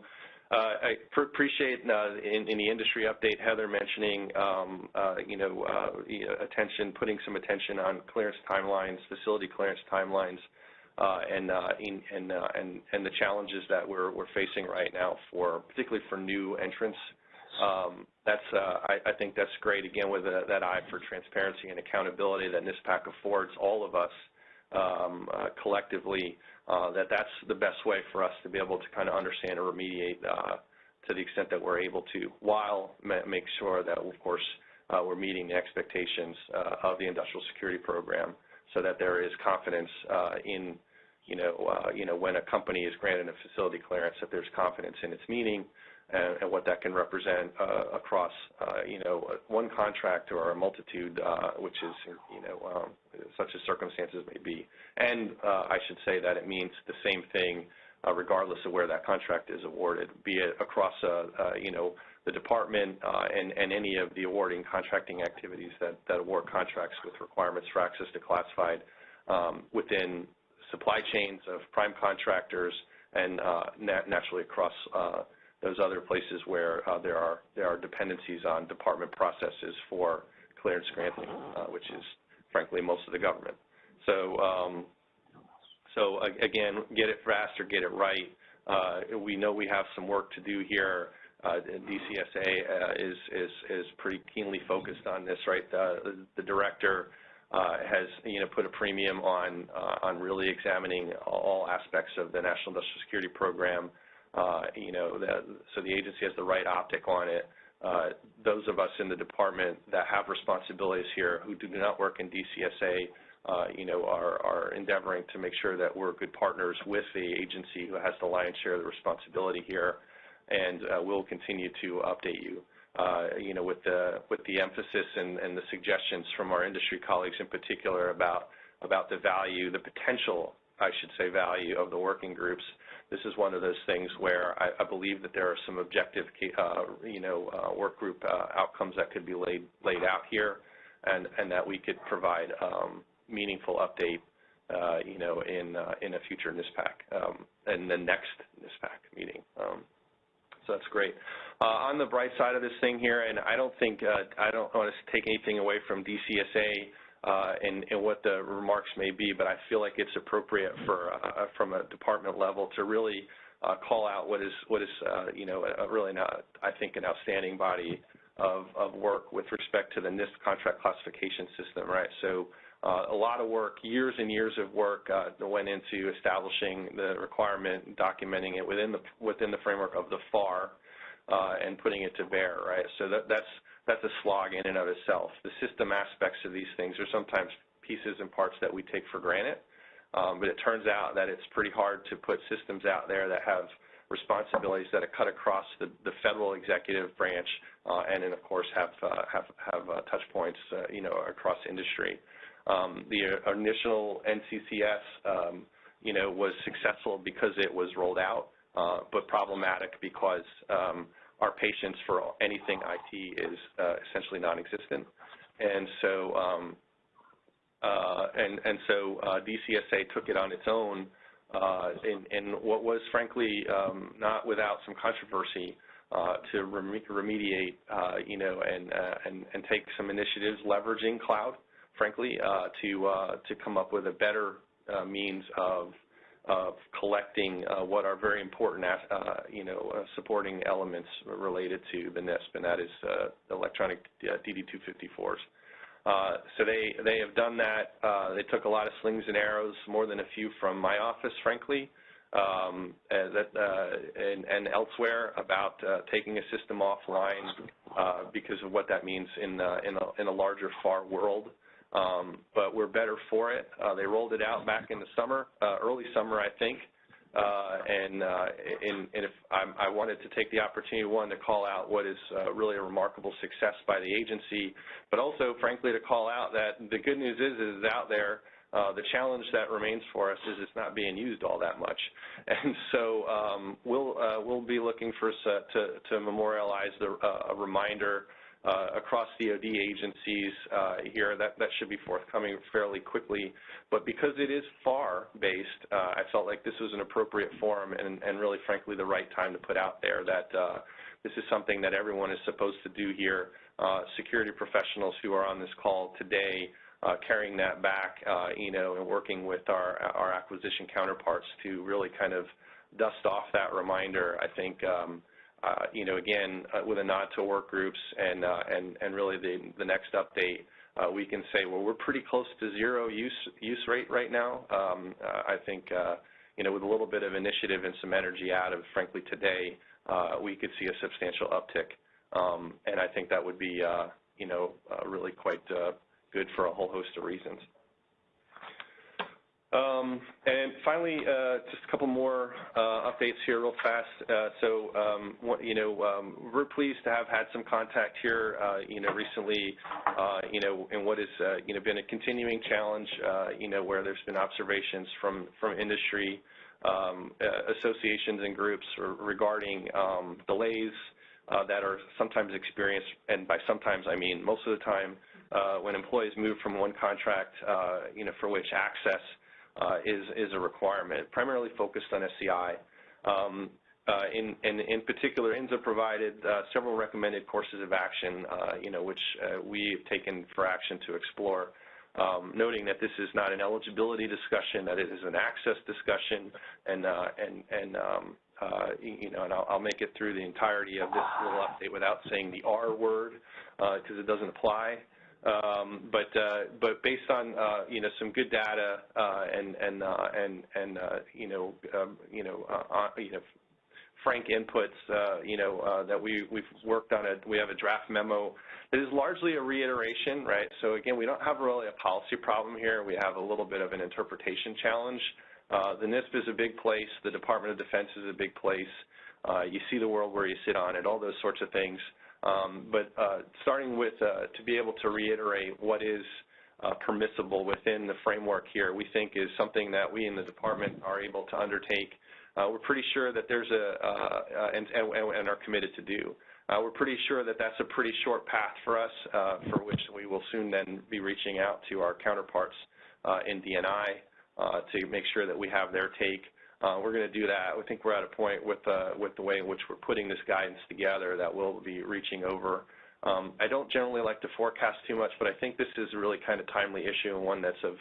I appreciate in the industry update Heather mentioning um, you know attention putting some attention on clearance timelines facility clearance timelines and the challenges that we're facing right now for particularly for new entrants Um, uh, I think that's great again with uh, that eye for transparency and accountability that NISPAC affords all of us um, uh, collectively that that's the best way for us to be able to kind of understand or remediate to the extent that we're able to while make sure that of course we're meeting the expectations of the industrial security program so that there is confidence in you know you know when a company is granted a facility clearance that there's confidence in its meaning and what that can represent uh, across uh, you know one contract or a multitude uh, which is you know um, such as circumstances may be. And I should say that it means the same thing regardless of where that contract is awarded be it across you know the department and any of the awarding contracting activities that that award contracts with requirements for access to classified um, within supply chains of prime contractors and naturally across those other places where there are there are dependencies on department processes for clearance granting, which is frankly most of the government. So, um, so again, get it fast or get it right. we know we have some work to do here. Uh, DCSA uh, is, is, is pretty keenly focused on this, right? Uh, the director has, you know, put a premium on, on really examining all aspects of the National Industrial Security Program. You know, the, so the agency has the right optic on it. those of us in the department that have responsibilities here who do not work in DCSA, you know, are, endeavoring to make sure that we're good partners with the agency who has the lion's share of the responsibility here and uh, we'll continue to update you. Uh, you know, with the with the emphasis and, and, the suggestions from our industry colleagues in particular about about the value, the potential, I should say, value of the working groups. This is one of those things where I, I believe that there are some objective, uh, you know, uh, work group uh, outcomes that could be laid laid out here, and and that we could provide um, meaningful update uh, you know, in uh, in a future NISPAC, um, and the next NISPAC meeting. Um, so that's great. Uh, on the bright side of this thing here, and I don't think uh, I don't want to take anything away from DCSA and, and, what the remarks may be, but I feel like it's appropriate for uh, from a department level to really uh, call out what is what is uh, you know really not I think an outstanding body of, work with respect to the NISP contract classification system, right? So. Uh, a lot of work, years and years of work uh, went into establishing the requirement, documenting it within the within the framework of the FAR, uh, and putting it to bear. Right. That's a slog in and of itself. The system aspects of these things are sometimes pieces and parts that we take for granted, um, but it turns out that it's pretty hard to put systems out there that have responsibilities that are cut across the, the federal executive branch, uh, and then of course have uh, have have uh, touch points, you know, across industry. Um, the initial NCCS, um, you know, was successful because it was rolled out, uh, but problematic because um, our patience for anything IT is uh, essentially non-existent. And so, um, uh, and, and so uh, DCSA took it on its own in, what was frankly um, not without some controversy to rem remediate, you know, and, and, and take some initiatives leveraging cloud frankly, to to come up with a better means of of collecting uh, what are very important, uh, uh, you know, supporting elements related to the NISP, and that is electronic DD-254s. Uh, so they they have done that. Uh, they took a lot of slings and arrows, more than a few from my office, frankly, um, that, uh, and, elsewhere about taking a system offline because of what that means in in a, in a larger FAR world. Um, but we're better for it. Uh, they rolled it out back in the summer, uh, early summer, I think. Uh, if i wanted to take the opportunity, one, to call out what is really a remarkable success by the agency, but also, frankly, to call out that the good news is, is out there. The challenge that remains for us is it's not being used all that much, and so um, we'll we'll be looking for to to memorialize the a reminder across DoD agencies uh, here. That, that should be forthcoming fairly quickly. But because it is FAR-based, uh, I felt like this was an appropriate forum and, and really, frankly, the right time to put out there that this is something that everyone is supposed to do here. security professionals who are on this call today uh, carrying that back, uh, you know, and working with our our acquisition counterparts to really kind of dust off that reminder. I think uh, you know, again, uh, with a nod to work groups and uh, and and really the the next update, we can say, well, we're pretty close to zero use use rate right now. Um, I think, you know, with a little bit of initiative and some energy out of, frankly, today, we could see a substantial uptick, um, and I think that would be, you know, really quite good for a whole host of reasons. Um, and finally, uh, just a couple more uh, updates here real fast. Uh, so, um, what, you know, um, we're pleased to have had some contact here, you know, recently, you know, in what has, you know, been a continuing challenge, you know, where there's been observations from, from industry associations and groups regarding delays that are sometimes experienced, and by sometimes I mean most of the time, when employees move from one contract, you know, for which access is, is a requirement, primarily focused on SCI. Um, uh, in, particular, INSA provided uh, several recommended courses of action, uh, which we've taken for action to explore, um, noting that this is not an eligibility discussion, that it is an access discussion, and, and, and you know, and I'll, I'll, make it through the entirety of this little update without saying the R word, because it doesn't apply. Um, but uh, but based on uh, you know some good data uh, and and and and you know um, you know you know frank inputs, you know, that we, we've worked on it. We have a draft memo that is largely a reiteration, right? So again, we don't have really a policy problem here. We have a little bit of an interpretation challenge. The NISP is a big place. The Department of Defense is a big place. You see the world where you sit on it, all those sorts of things. Um, but uh, starting with uh, to be able to reiterate what is permissible within the framework here, we think is something that we in the department are able to undertake uh, we're pretty sure that there's a, uh, uh, and, are committed to do. we're pretty sure that that's a pretty short path for us, for which we will soon then be reaching out to our counterparts in DNI to make sure that we have their take. Uh, we're going to do that. I think we're at a point with uh, the way in which we're putting this guidance together that we'll be reaching over. Um, I don't generally like to forecast too much, but I think this is a really kind of timely issue and one that's of,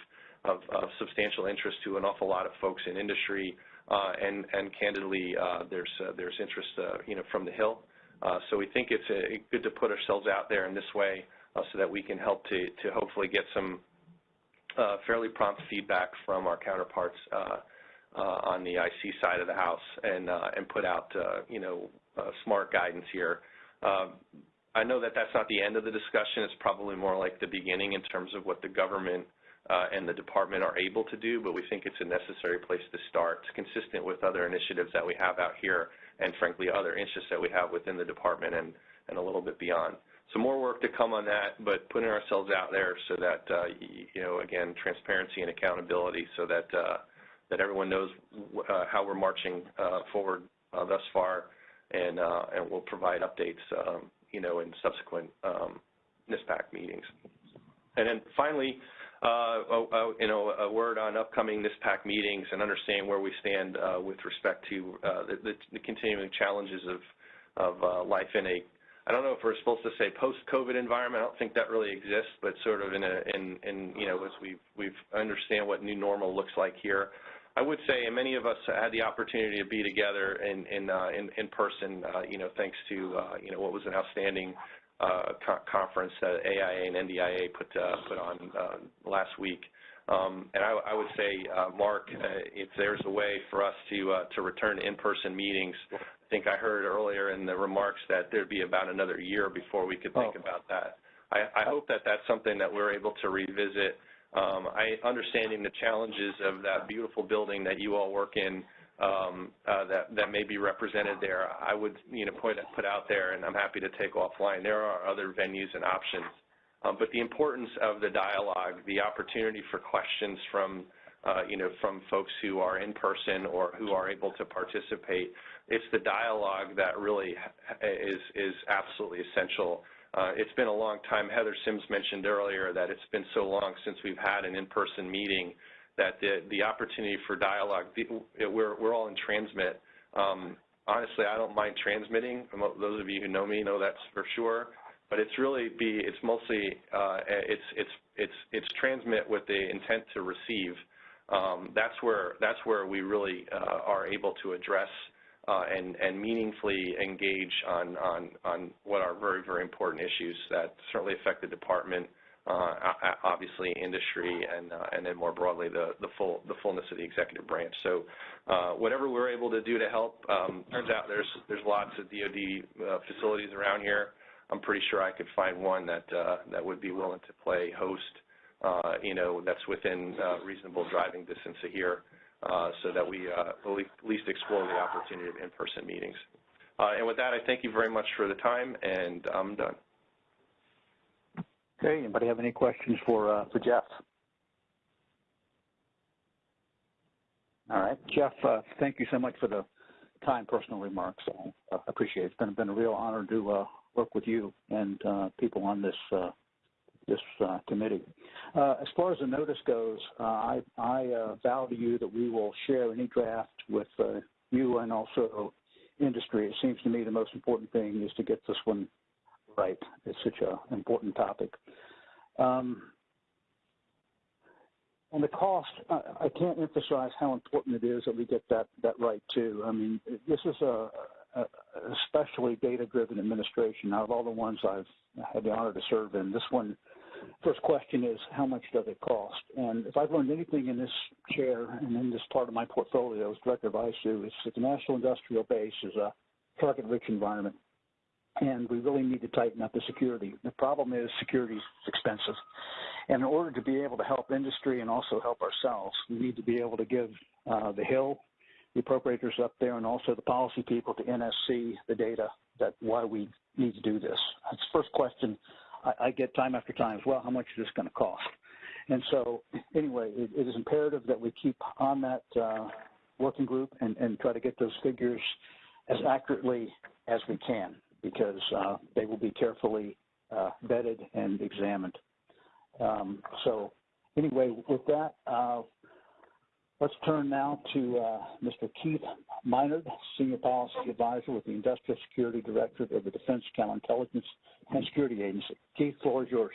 substantial interest to an awful lot of folks in industry, uh, and, and candidly, there's, interest, from the Hill. so we think it's good to put ourselves out there in this way so that we can help to hopefully get some fairly prompt feedback from our counterparts on the IC side of the house and, and put out, you know, smart guidance here. I know that that's not the end of the discussion. It's probably more like the beginning in terms of what the government uh, and the department are able to do, but we think it's a necessary place to start. It's consistent with other initiatives that we have out here and, frankly, other interests that we have within the department and, a little bit beyond. So more work to come on that, but putting ourselves out there so that, uh, you know, again, transparency and accountability so that, uh, that everyone knows uh, how we're marching uh, forward uh, thus far, and, we'll provide updates, um, you know, in subsequent um, NISPAC meetings. And then finally, you know, a word on upcoming NISPAC meetings and understand where we stand with respect to the, continuing challenges of, life in a, I don't know if we're supposed to say post-COVID environment. I don't think that really exists, but sort of in a, in, in you know, as we we've understand what new normal looks like here. I would say, and many of us had the opportunity to be together in in uh, in, in, person, uh, you know, thanks to uh, you know what was an outstanding uh, co conference that AIA and NDIA put uh, put on uh, last week. Um, and I, I, would say, uh, Mark, uh, if there's a way for us to uh, to return to in-person meetings, I think I heard earlier in the remarks that there'd be about another year before we could think oh. about that. I, I, hope that that's something that we're able to revisit. Um, I understanding the challenges of that beautiful building that you all work in um, uh, that that may be represented there, I would you know put put out there, and I'm happy to take offline. There are other venues and options, um, but the importance of the dialogue, the opportunity for questions from uh, you know from folks who are in person or who are able to participate, it's the dialogue that really is is absolutely essential. Uh, it's been a long time. Heather Sims mentioned earlier that it's been so long since we've had an in-person meeting that the, opportunity for dialogue, we're, all in transmit. Um, honestly, I don't mind transmitting. Those of you who know me know that's for sure. But it's really be, it's mostly, uh, it's, transmit with the intent to receive. Um, that's where, that's where we really uh, are able to address uh, and, and meaningfully engage on, on, on what are very, very important issues that certainly affect the department uh, obviously industry, and uh, and then more broadly the the full the fullness of the executive branch. So uh, whatever we're able to do to help. Um, turns out there's there's lots of DoD facilities around here. I'm pretty sure I could find one that that would be willing to play host. you know, that's within reasonable driving distance of here. Uh, so that we uh, at least explore the opportunity of in-person meetings. Uh, and with that, I thank you very much for the time, and I'm done. Okay, anybody have any questions for, for Jeff? All right, Jeff, thank you so much for the kind personal remarks. I appreciate it. It's been, a real honor to work with you and people on this this uh, committee. Uh, as far as the notice goes, uh, I, I vow to you that we will share any draft with you and also industry. It seems to me the most important thing is to get this one right. It's such an important topic. Um, and the cost, I, I can't emphasize how important it is that we get that, that right too. I mean, this is a, especially data-driven administration. Out of all the ones I've had the honor to serve in, this one, first question is how much does it cost? And if I've learned anything in this chair and in this part of my portfolio as director of ISOO, it's that the national industrial base is a target-rich environment and we really need to tighten up the security. The problem is security is expensive. And in order to be able to help industry and also help ourselves, we need to be able to give uh, the Hill, the appropriators up there, and also the policy people to NSC the data that why we need to do this. That's the first question I, I get time after time as well. How much is this going to cost? And so, anyway, it, it is imperative that we keep on that uh, working group and, and try to get those figures as accurately as we can because uh, they will be carefully uh, vetted and examined. Um, so anyway, with that, uh, let's turn now to uh, Mr. Keith Minard, Senior Policy Advisor with the Industrial Security Directorate of the Defense Counterintelligence and Security Agency. Keith, floor is yours.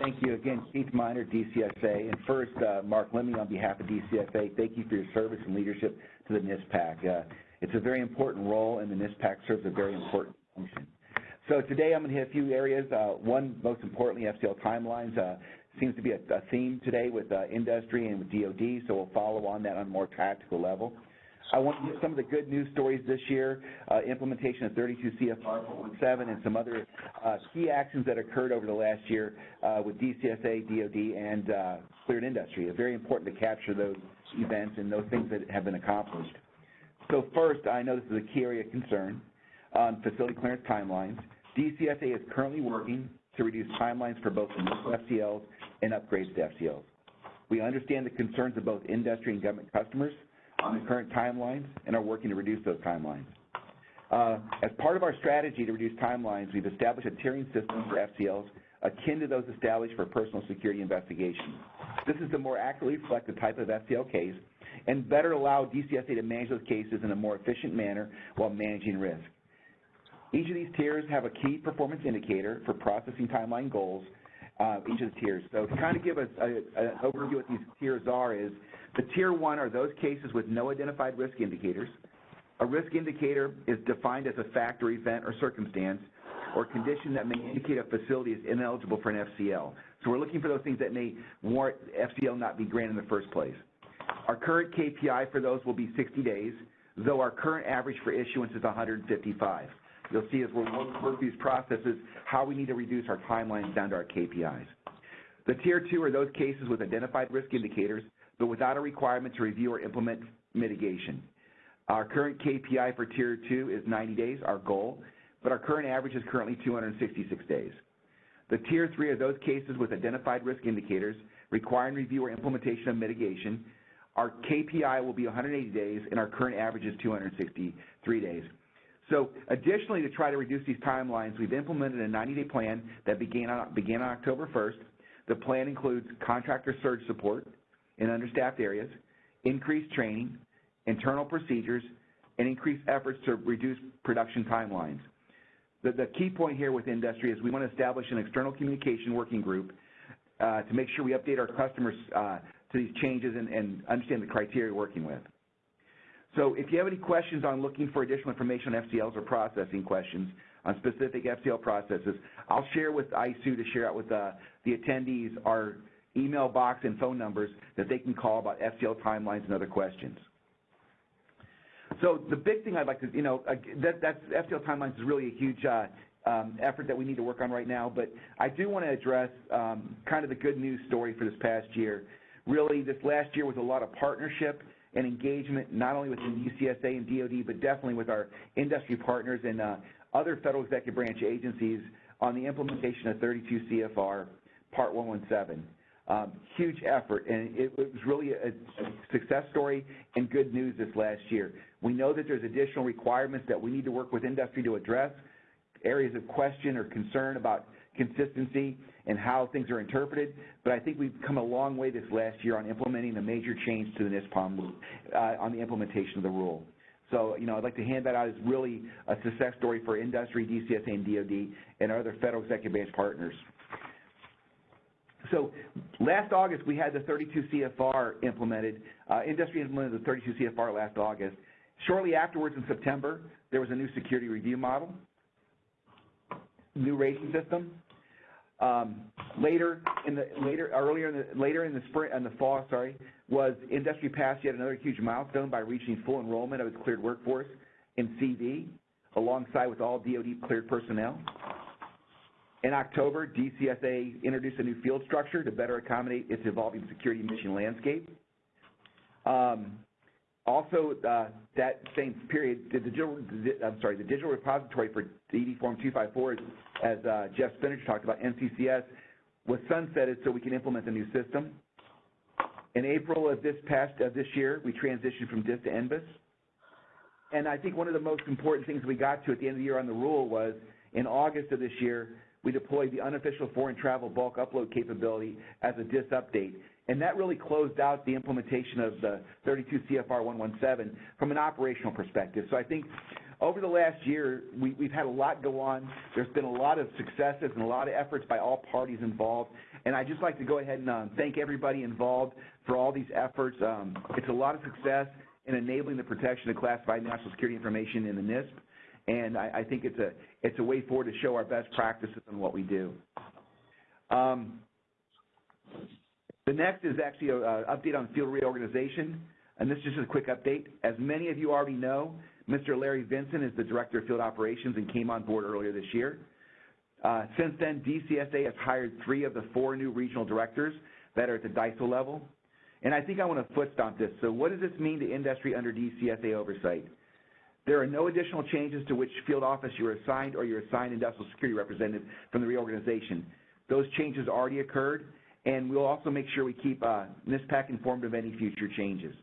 Thank you again, Keith Minard, DCSA. And first, uh, Mark Lemmy on behalf of DCSA, thank you for your service and leadership to the NISPAC. Uh, it's a very important role, and the NISPAC serves a very important function. So today I'm going to hit a few areas. Uh, one, most importantly, FCL timelines. Uh, seems to be a, a theme today with uh, industry and with DoD, so we'll follow on that on a more tactical level. I want to get some of the good news stories this year, uh, implementation of 32 CFR 417 and some other uh, key actions that occurred over the last year uh, with DCSA, DoD, and uh, cleared industry. It's very important to capture those events and those things that have been accomplished. So first, I know this is a key area of concern on facility clearance timelines. DCSA is currently working to reduce timelines for both initial FCLs and upgrades to FCLs. We understand the concerns of both industry and government customers on the current timelines and are working to reduce those timelines. Uh, as part of our strategy to reduce timelines, we've established a tiering system for FCLs akin to those established for personal security investigations. This is to more accurately reflect the type of FCL case and better allow DCSA to manage those cases in a more efficient manner while managing risk. Each of these tiers have a key performance indicator for processing timeline goals, Uh, each of the tiers. So to kind of give us an overview what these tiers are is the tier one are those cases with no identified risk indicators. A risk indicator is defined as a fact or event or circumstance or condition that may indicate a facility is ineligible for an FCL. So we're looking for those things that may warrant FCL not be granted in the first place. Our current KPI for those will be 60 days, though our current average for issuance is 155. You'll see as we work, these processes how we need to reduce our timelines down to our KPIs. The Tier 2 are those cases with identified risk indicators, but without a requirement to review or implement mitigation. Our current KPI for Tier 2 is 90 days, our goal, but our current average is currently 266 days. The Tier 3 are those cases with identified risk indicators requiring review or implementation of mitigation. Our KPI will be 180 days, and our current average is 263 days. So additionally, to try to reduce these timelines, we've implemented a 90-day plan that began on, October 1st. The plan includes contractor surge support in understaffed areas, increased training, internal procedures, and increased efforts to reduce production timelines. The, key point here with industry is we want to establish an external communication working group uh, to make sure we update our customers uh, to these changes and, and understand the criteria we're working with. So if you have any questions on looking for additional information on FCLs or processing questions on specific FCL processes, I'll share with ISOO to share out with uh, the attendees our email box and phone numbers that they can call about FCL timelines and other questions. So the big thing I'd like to, you know, that, that's FCL timelines is really a huge uh, um, effort that we need to work on right now, but I do want to address um, kind of the good news story for this past year. Really, this last year was a lot of partnership and engagement not only with the UCSA and DoD, but definitely with our industry partners and uh, other federal executive branch agencies on the implementation of 32 CFR Part 117. Um, huge effort, and it was really a, success story and good news this last year. We know that there's additional requirements that we need to work with industry to address, areas of question or concern about consistency and how things are interpreted, but I think we've come a long way this last year on implementing a major change to the NISPOM uh, on the implementation of the rule. So, you know, I'd like to hand that out as really a success story for industry, DCSA, and DOD, and our other federal executive branch partners. So last August, we had the 32 CFR implemented. Uh, industry implemented the 32 CFR last August. Shortly afterwards, in September, there was a new security review model, new rating system. Um, later in the later earlier in the later in the spring in the fall, sorry, was industry passed yet another huge milestone by reaching full enrollment of its cleared workforce in CV, alongside with all DoD cleared personnel. In October, DCSA introduced a new field structure to better accommodate its evolving security mission landscape. Um, also, uh, that same period, the digital, repository for DD Form 254, as uh, Jeff Spinnanger talked about, NCCS, was sunsetted so we can implement the new system. In April of this past of this year, we transitioned from DIS to NBIS. And I think one of the most important things we got to at the end of the year on the rule was in August of this year, we deployed the unofficial foreign travel bulk upload capability as a DIS update. And that really closed out the implementation of the 32 CFR 117 from an operational perspective. So I think over the last year, we, have had a lot go on. There's been a lot of successes and a lot of efforts by all parties involved. And I'd just like to go ahead and um, thank everybody involved for all these efforts. Um, it's a lot of success in enabling the protection of classified national security information in the NISP. And I, I think it's a, it's a way forward to show our best practices in what we do. Um, the next is actually an update on field reorganization, and this is just a quick update. As many of you already know, Mr. Larry Vinson is the Director of Field Operations and came on board earlier this year. Uh, since then, DCSA has hired three of the four new regional directors that are at the DISO level. And I think I want to foot stomp this. So what does this mean to industry under DCSA oversight? There are no additional changes to which field office you are assigned or your assigned industrial security representative from the reorganization. Those changes already occurred, and we'll also make sure we keep uh, NISPAC informed of any future changes.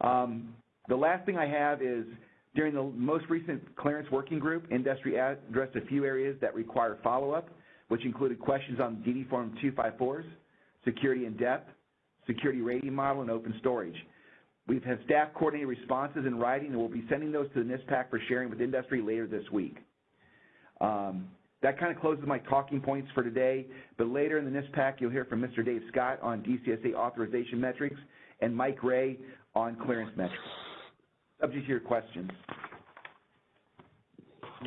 Um, the last thing I have is during the most recent clearance working group, industry addressed a few areas that require follow-up, which included questions on DD Form 254s, security in depth, security rating model, and open storage. We've had staff coordinate responses in writing, and we'll be sending those to the NISPAC for sharing with industry later this week. Um, that kind of closes my talking points for today, but later in the NISPAC, you'll hear from Mr. Dave Scott on DCSA authorization metrics and Mike Ray on clearance metrics. Subject to your questions.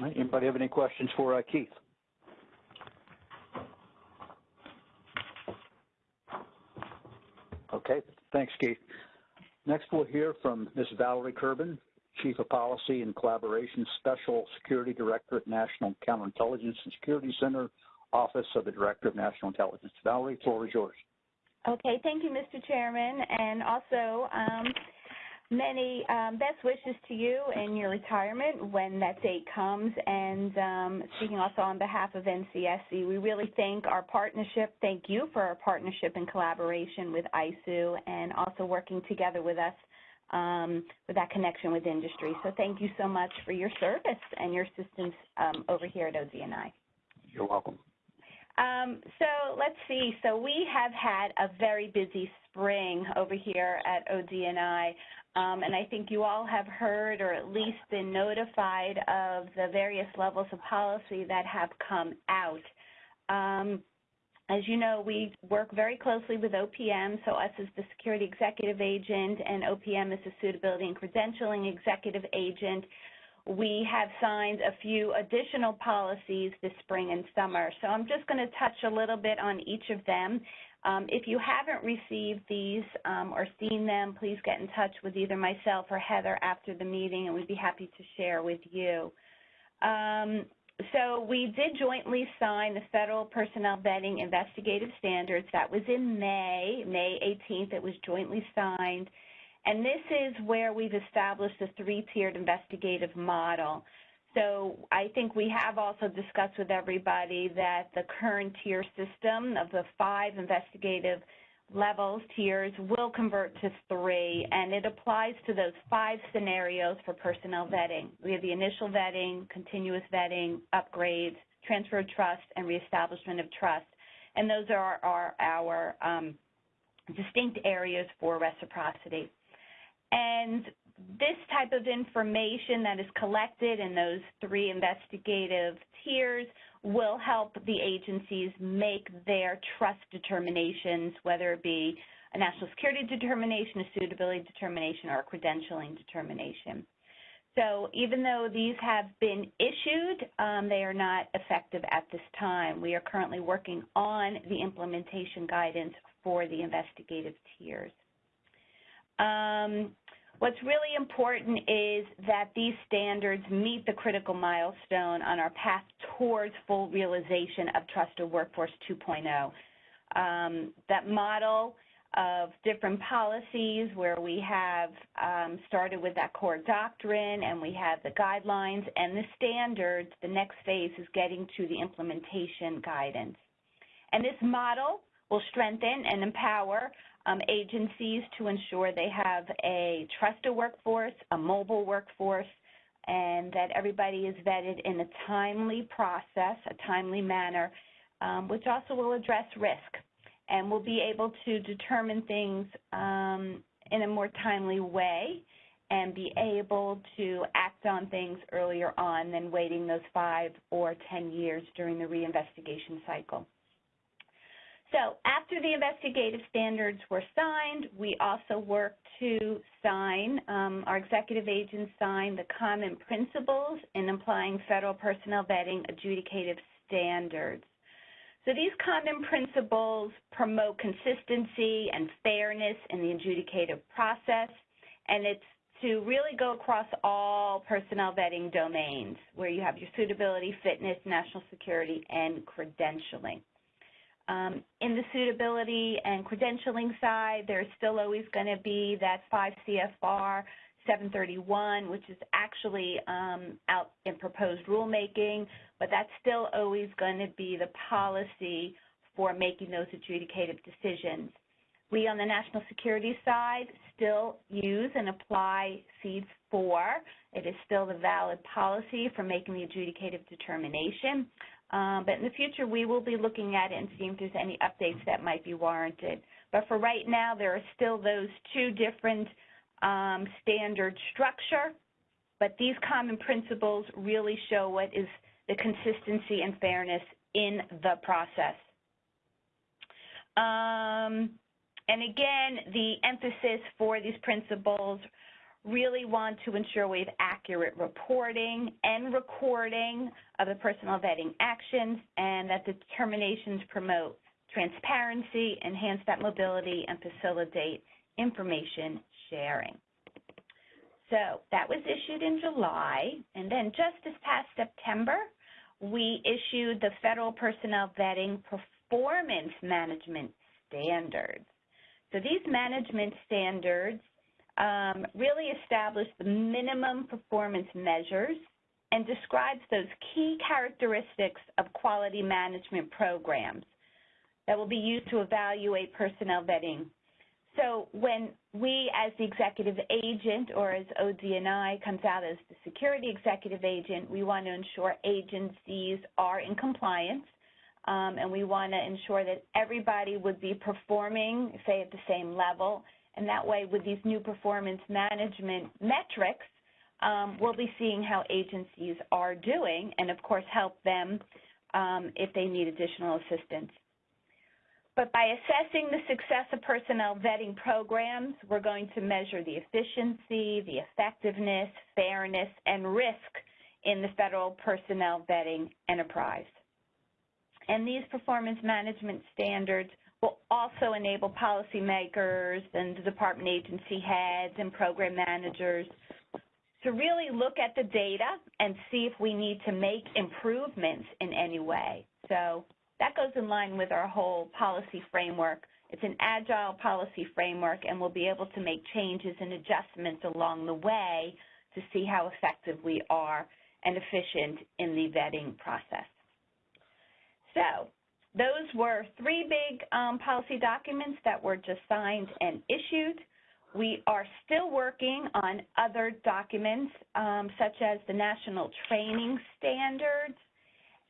Anybody have any questions for uh, Keith? Okay, thanks, Keith. Next, we'll hear from Ms. Valerie Kerben, Chief of Policy and Collaboration Special Security Director at National Counterintelligence and Security Center, Office of the Director of National Intelligence. Valerie, floor is yours. Okay, thank you, Mr. Chairman, and also um, many um, best wishes to you in your retirement when that date comes. And um, speaking also on behalf of NCSC, we really thank our partnership. Thank you for our partnership and collaboration with ISOO and also working together with us um, with that connection with industry. So thank you so much for your service and your assistance um, over here at ODNI. You're welcome. Um, so let's see. So we have had a very busy spring over here at ODNI, um, and I think you all have heard or at least been notified of the various levels of policy that have come out. Um, as you know, we work very closely with OPM, so us as the security executive agent and OPM as the suitability and credentialing executive agent. We have signed a few additional policies this spring and summer. So I'm just going to touch a little bit on each of them. Um, if you haven't received these um, or seen them, please get in touch with either myself or Heather after the meeting, and we'd be happy to share with you. Um, so we did jointly sign the Federal Personnel Vetting Investigative Standards. That was in May, May 18th. It was jointly signed. And this is where we've established a three-tiered investigative model. So I think we have also discussed with everybody that the current tier system of the five investigative levels, tiers, will convert to three, and it applies to those five scenarios for personnel vetting. We have the initial vetting, continuous vetting, upgrades, transfer of trust, and reestablishment of trust. And those are, our um, distinct areas for reciprocity. And this type of information that is collected in those three investigative tiers will help the agencies make their trust determinations, whether it be a national security determination, a suitability determination, or a credentialing determination. So even though these have been issued, um, they are not effective at this time. We are currently working on the implementation guidance for the investigative tiers. Um, what's really important is that these standards meet the critical milestone on our path towards full realization of Trusted Workforce 2.0. Um, that model of different policies where we have um, started with that core doctrine and we have the guidelines and the standards, the next phase is getting to the implementation guidance. And this model will strengthen and empower um, agencies to ensure they have a trusted workforce, a mobile workforce, and that everybody is vetted in a timely process, a timely manner, um, which also will address risk and we'll be able to determine things um, in a more timely way and be able to act on things earlier on than waiting those five or 10 years during the reinvestigation cycle. So after the investigative standards were signed, we also worked to sign, um, our executive agents signed the common principles in applying federal personnel vetting adjudicative standards. So these common principles promote consistency and fairness in the adjudicative process, and it's to really go across all personnel vetting domains where you have your suitability, fitness, national security, and credentialing. Um, in the suitability and credentialing side, there's still always going to be that 5 CFR 731, which is actually um, out in proposed rulemaking, but that's still always going to be the policy for making those adjudicative decisions. We on the national security side still use and apply SEADS 4. It is still the valid policy for making the adjudicative determination. Um, but in the future, we will be looking at it and seeing if there's any updates that might be warranted. But for right now, there are still those two different um, standard structure, but these common principles really show what is the consistency and fairness in the process. Um, and again, the emphasis for these principles really want to ensure we have accurate reporting and recording of the personnel vetting actions and that the determinations promote transparency, enhance that mobility, and facilitate information sharing. So that was issued in July, and then just this past September, we issued the Federal Personnel Vetting Performance Management Standards. So these management standards um, really establish the minimum performance measures and describes those key characteristics of quality management programs that will be used to evaluate personnel vetting so when we as the executive agent or as ODNI comes out as the security executive agent, we want to ensure agencies are in compliance um, and we want to ensure that everybody would be performing, say, at the same level. And that way, with these new performance management metrics, um, we'll be seeing how agencies are doing and, of course, help them um, if they need additional assistance. But by assessing the success of personnel vetting programs, we're going to measure the efficiency, the effectiveness, fairness, and risk in the federal personnel vetting enterprise. And these performance management standards will also enable policymakers and the department agency heads and program managers to really look at the data and see if we need to make improvements in any way. So that goes in line with our whole policy framework. It's an agile policy framework, and we'll be able to make changes and adjustments along the way to see how effective we are and efficient in the vetting process. So those were three big um, policy documents that were just signed and issued. We are still working on other documents, um, such as the National Training Standards,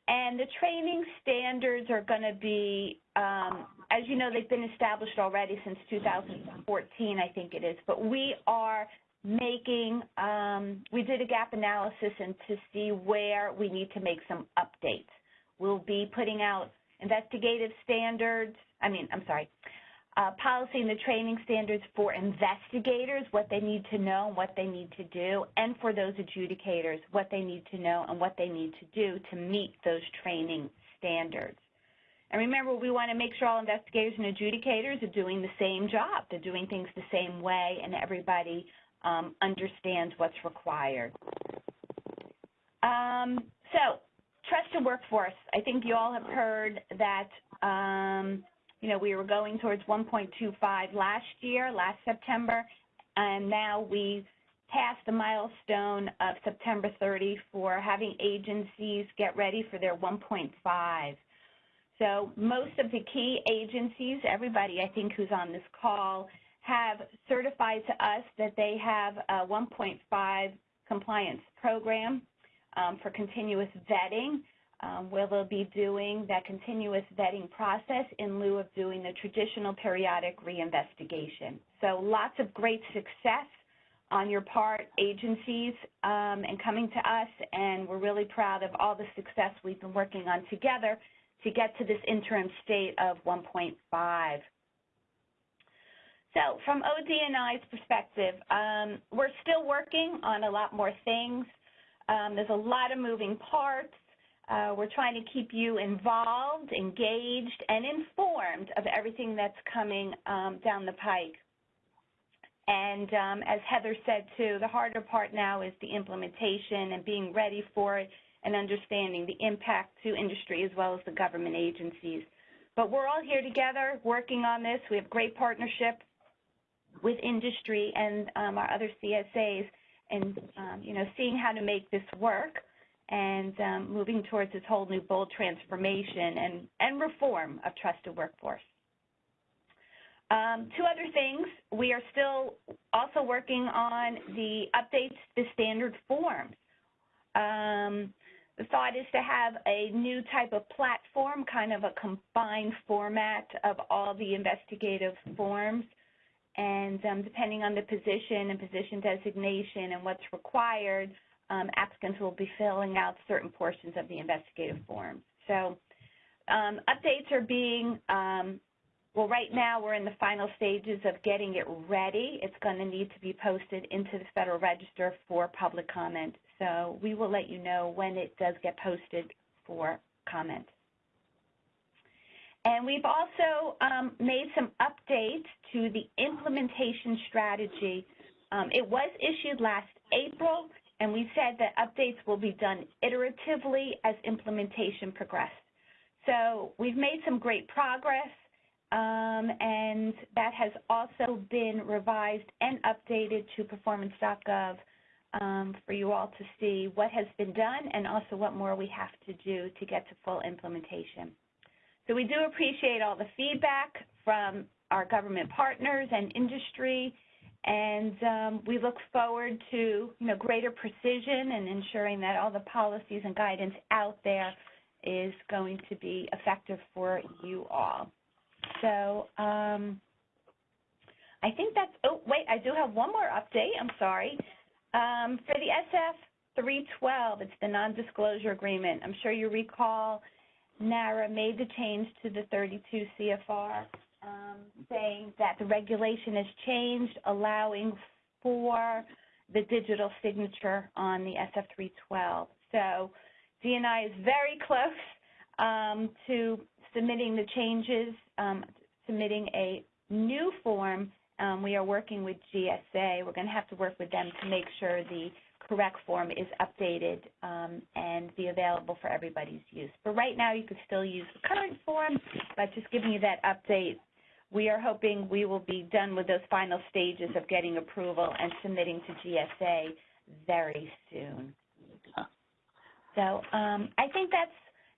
and the training standards are going to be, um, as you know, they've been established already since 2014, I think it is. But we are making, um, we did a gap analysis and to see where we need to make some updates. We'll be putting out investigative standards, I mean, I'm sorry, uh, policy and the training standards for investigators, what they need to know and what they need to do, and for those adjudicators, what they need to know and what they need to do to meet those training standards. And remember, we want to make sure all investigators and adjudicators are doing the same job. They're doing things the same way, and everybody um, understands what's required. Um, trusted workforce. I think you all have heard that um, you know, we were going towards 1.25 last year, last September, and now we passed the milestone of September 30 for having agencies get ready for their 1.5. So most of the key agencies, everybody I think who's on this call, have certified to us that they have a 1.5 compliance program um, for continuous vetting um, where they'll be doing that continuous vetting process in lieu of doing the traditional periodic reinvestigation. So lots of great success on your part, agencies, um, and coming to us, and we're really proud of all the success we've been working on together to get to this interim state of 1.5. So from ODNI's perspective, um, we're still working on a lot more things. Um, there's a lot of moving parts. Uh, we're trying to keep you involved, engaged, and informed of everything that's coming um, down the pike. And um, as Heather said too, the harder part now is the implementation and being ready for it and understanding the impact to industry as well as the government agencies. But we're all here together working on this. We have great partnership with industry and um, our other CSAs and, um, you know, seeing how to make this work and um, moving towards this whole new bold transformation and, and reform of trusted workforce. Um, two other things. We are still also working on the updates to standard forms. Um, the thought is to have a new type of platform, kind of a combined format of all the investigative forms. And um, depending on the position and position designation and what's required, um, applicants will be filling out certain portions of the investigative forms. So um, updates are being, um, well, right now we're in the final stages of getting it ready. It's going to need to be posted into the Federal Register for public comment. So we will let you know when it does get posted for comment. And we've also um, made some updates to the implementation strategy. Um, it was issued last April, and we said that updates will be done iteratively as implementation progressed. So we've made some great progress, um, and that has also been revised and updated to performance.gov um, for you all to see what has been done and also what more we have to do to get to full implementation. So we do appreciate all the feedback from our government partners and industry and um, we look forward to you know greater precision and ensuring that all the policies and guidance out there is going to be effective for you all. So um, I think that's, oh, wait, I do have one more update. I'm sorry. Um, for the SF 312, it's the non-disclosure agreement. I'm sure you recall NARA made the change to the 32 CFR um, saying that the regulation has changed, allowing for the digital signature on the SF312. So DNI is very close um, to submitting the changes, um, submitting a new form. Um, we are working with GSA. We're going to have to work with them to make sure the correct form is updated um, and be available for everybody's use. But right now, you could still use the current form, but just giving you that update we are hoping we will be done with those final stages of getting approval and submitting to GSA very soon. So um, I think that's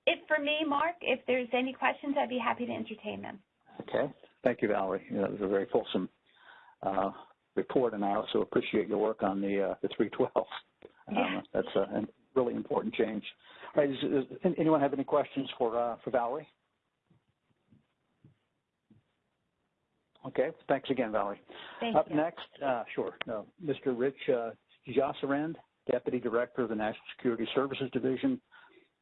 it for me, Mark. If there's any questions, I'd be happy to entertain them. Okay. Thank you, Valerie. You know, it was a very fulsome uh, report, and I also appreciate your work on the uh, the 312. Um, yeah. That's a, a, really important change. All right, does, does anyone have any questions for uh, for Valerie? Okay, thanks again, Valerie. Thank Up you. next, uh, sure, no, Mr. Rich uh, DeJausserand, Deputy Director of the National Security Services Division,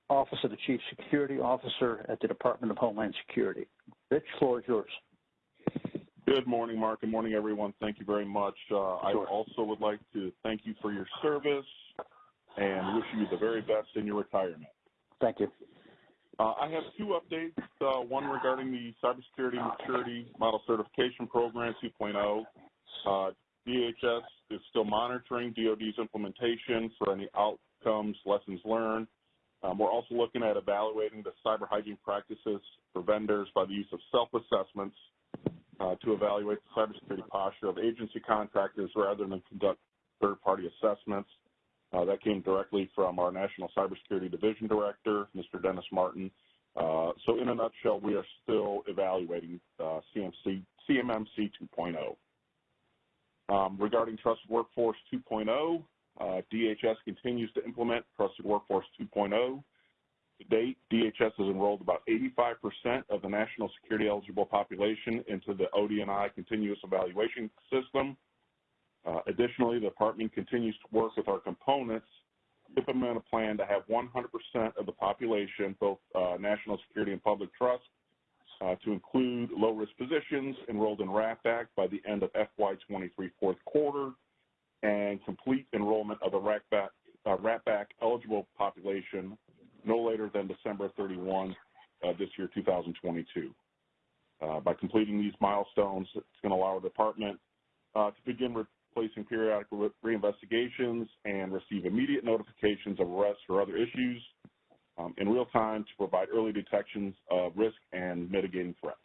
Office of the Chief Security Officer at the Department of Homeland Security. Rich, floor is yours. Good morning, Mark. Good morning, everyone. Thank you very much. Uh, I also would like to thank you for your service and wish you the very best in your retirement. Thank you. Uh, I have two updates. Uh, one regarding the Cybersecurity Maturity Model Certification Program 2.0. Uh, DHS is still monitoring DoD's implementation for any outcomes, lessons learned. Um, we're also looking at evaluating the cyber hygiene practices for vendors by the use of self-assessments uh, to evaluate the cybersecurity posture of agency contractors rather than conduct third-party assessments. Uh, that came directly from our National Cybersecurity Division Director, Mr. Dennis Martin. Uh, so in a nutshell, we are still evaluating uh, CMMC 2.0. Um, regarding Trusted Workforce 2.0, uh, DHS continues to implement Trusted Workforce 2.0. To date, DHS has enrolled about 85% of the national security eligible population into the ODNI continuous evaluation system. Uh, additionally, the department continues to work with our components to implement a plan to have 100% of the population, both uh, national security and public trust, uh, to include low-risk positions enrolled in Rap Back by the end of FY23 fourth quarter, and complete enrollment of the Rap Back, uh, eligible population no later than December 31 uh, this year, 2022. Uh, by completing these milestones, it's going to allow our department to begin replacing periodic re- reinvestigations and receive immediate notifications of arrests or other issues um, in real time to provide early detections of risk and mitigating threats.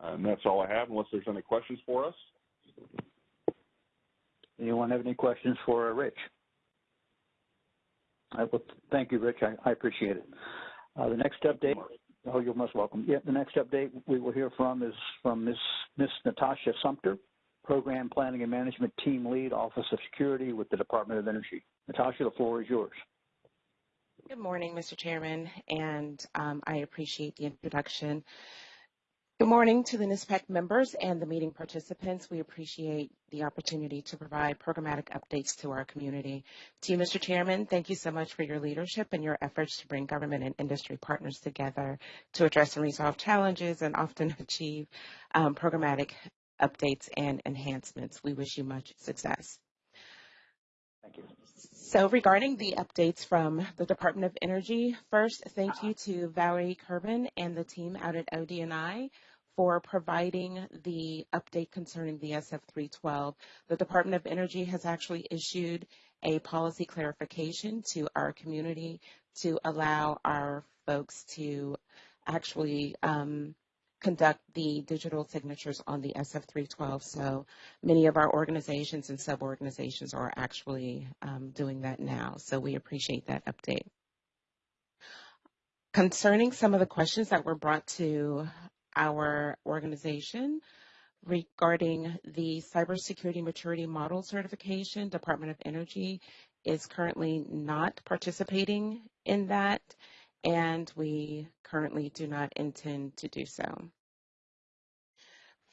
And that's all I have, unless there's any questions for us. Anyone have any questions for Rich? I will, thank you, Rich. I, I appreciate it. Uh, the next update, oh, you're most welcome. Yeah, the next update we will hear from is from Ms. Ms. Natasha Sumter, Program Planning and Management Team Lead, Office of Security with the Department of Energy. Natasha, the floor is yours. Good morning, Mr. Chairman, and um, I appreciate the introduction. Good morning to the NISPAC members and the meeting participants. We appreciate the opportunity to provide programmatic updates to our community. To you, Mr. Chairman, thank you so much for your leadership and your efforts to bring government and industry partners together to address and resolve challenges and often achieve um, programmatic updates and enhancements. We wish you much success. Thank you. So regarding the updates from the Department of Energy, first, thank you to Valerie Kerben and the team out at ODNI for providing the update concerning the SF312. The Department of Energy has actually issued a policy clarification to our community to allow our folks to actually um, conduct the digital signatures on the SF312. So many of our organizations and sub-organizations are actually um, doing that now. So we appreciate that update. Concerning some of the questions that were brought to our organization regarding the cybersecurity maturity model certification, Department of Energy is currently not participating in that and we currently do not intend to do so.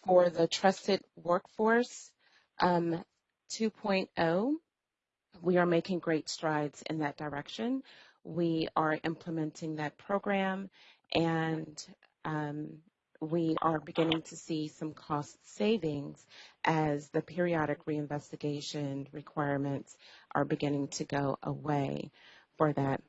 For the Trusted Workforce um, 2.0, we are making great strides in that direction. We are implementing that program and um, we are beginning to see some cost savings as the periodic reinvestigation requirements are beginning to go away for that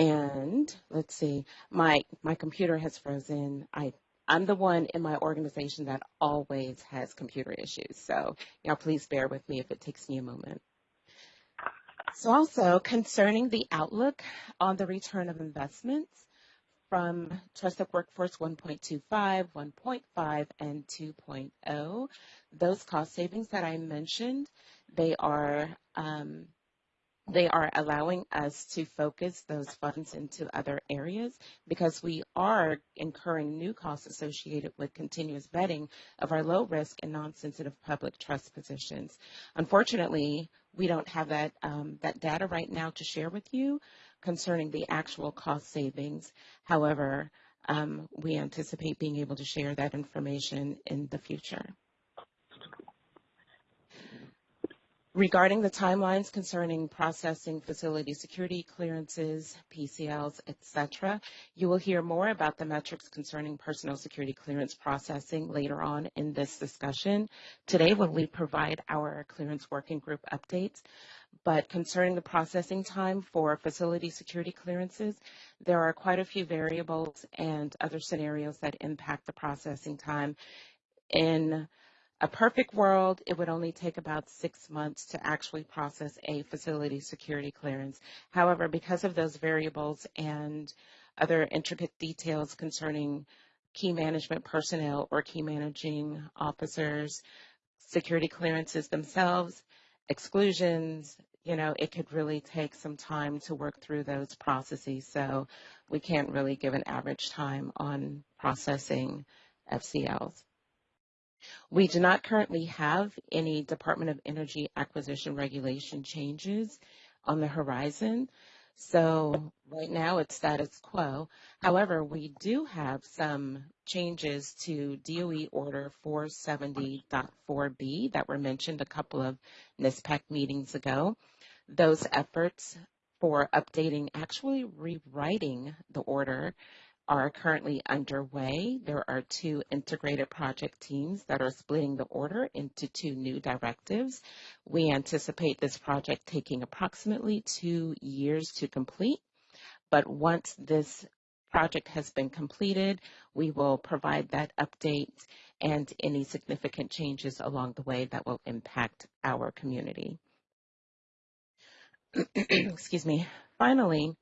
and let's see, my my computer has frozen. I I'm the one in my organization that always has computer issues. So, you know, please bear with me if it takes me a moment. So also concerning the outlook on the return of investments from Trusted Workforce 1.25, 1.5, and 2.0, those cost savings that I mentioned, they are um, they are allowing us to focus those funds into other areas because we are incurring new costs associated with continuous vetting of our low risk and non-sensitive public trust positions. Unfortunately, we don't have that, um, that data right now to share with you concerning the actual cost savings. However, um, we anticipate being able to share that information in the future. Regarding the timelines concerning processing facility security clearances, PCLs, etc., you will hear more about the metrics concerning personal security clearance processing later on in this discussion. Today, when we provide our clearance working group updates, but concerning the processing time for facility security clearances, there are quite a few variables and other scenarios that impact the processing time in a perfect world, it would only take about six months to actually process a facility security clearance. However, because of those variables and other intricate details concerning key management personnel or key managing officers, security clearances themselves, exclusions, you know, it could really take some time to work through those processes. So we can't really give an average time on processing FCLs. We do not currently have any Department of Energy acquisition regulation changes on the horizon. So right now it's status quo. However, we do have some changes to DOE Order 470.4b that were mentioned a couple of NISPAC meetings ago. Those efforts for updating, actually rewriting the order are currently underway. There are two integrated project teams that are splitting the order into two new directives. We anticipate this project taking approximately two years to complete, but once this project has been completed, we will provide that update and any significant changes along the way that will impact our community. Excuse me. Finally,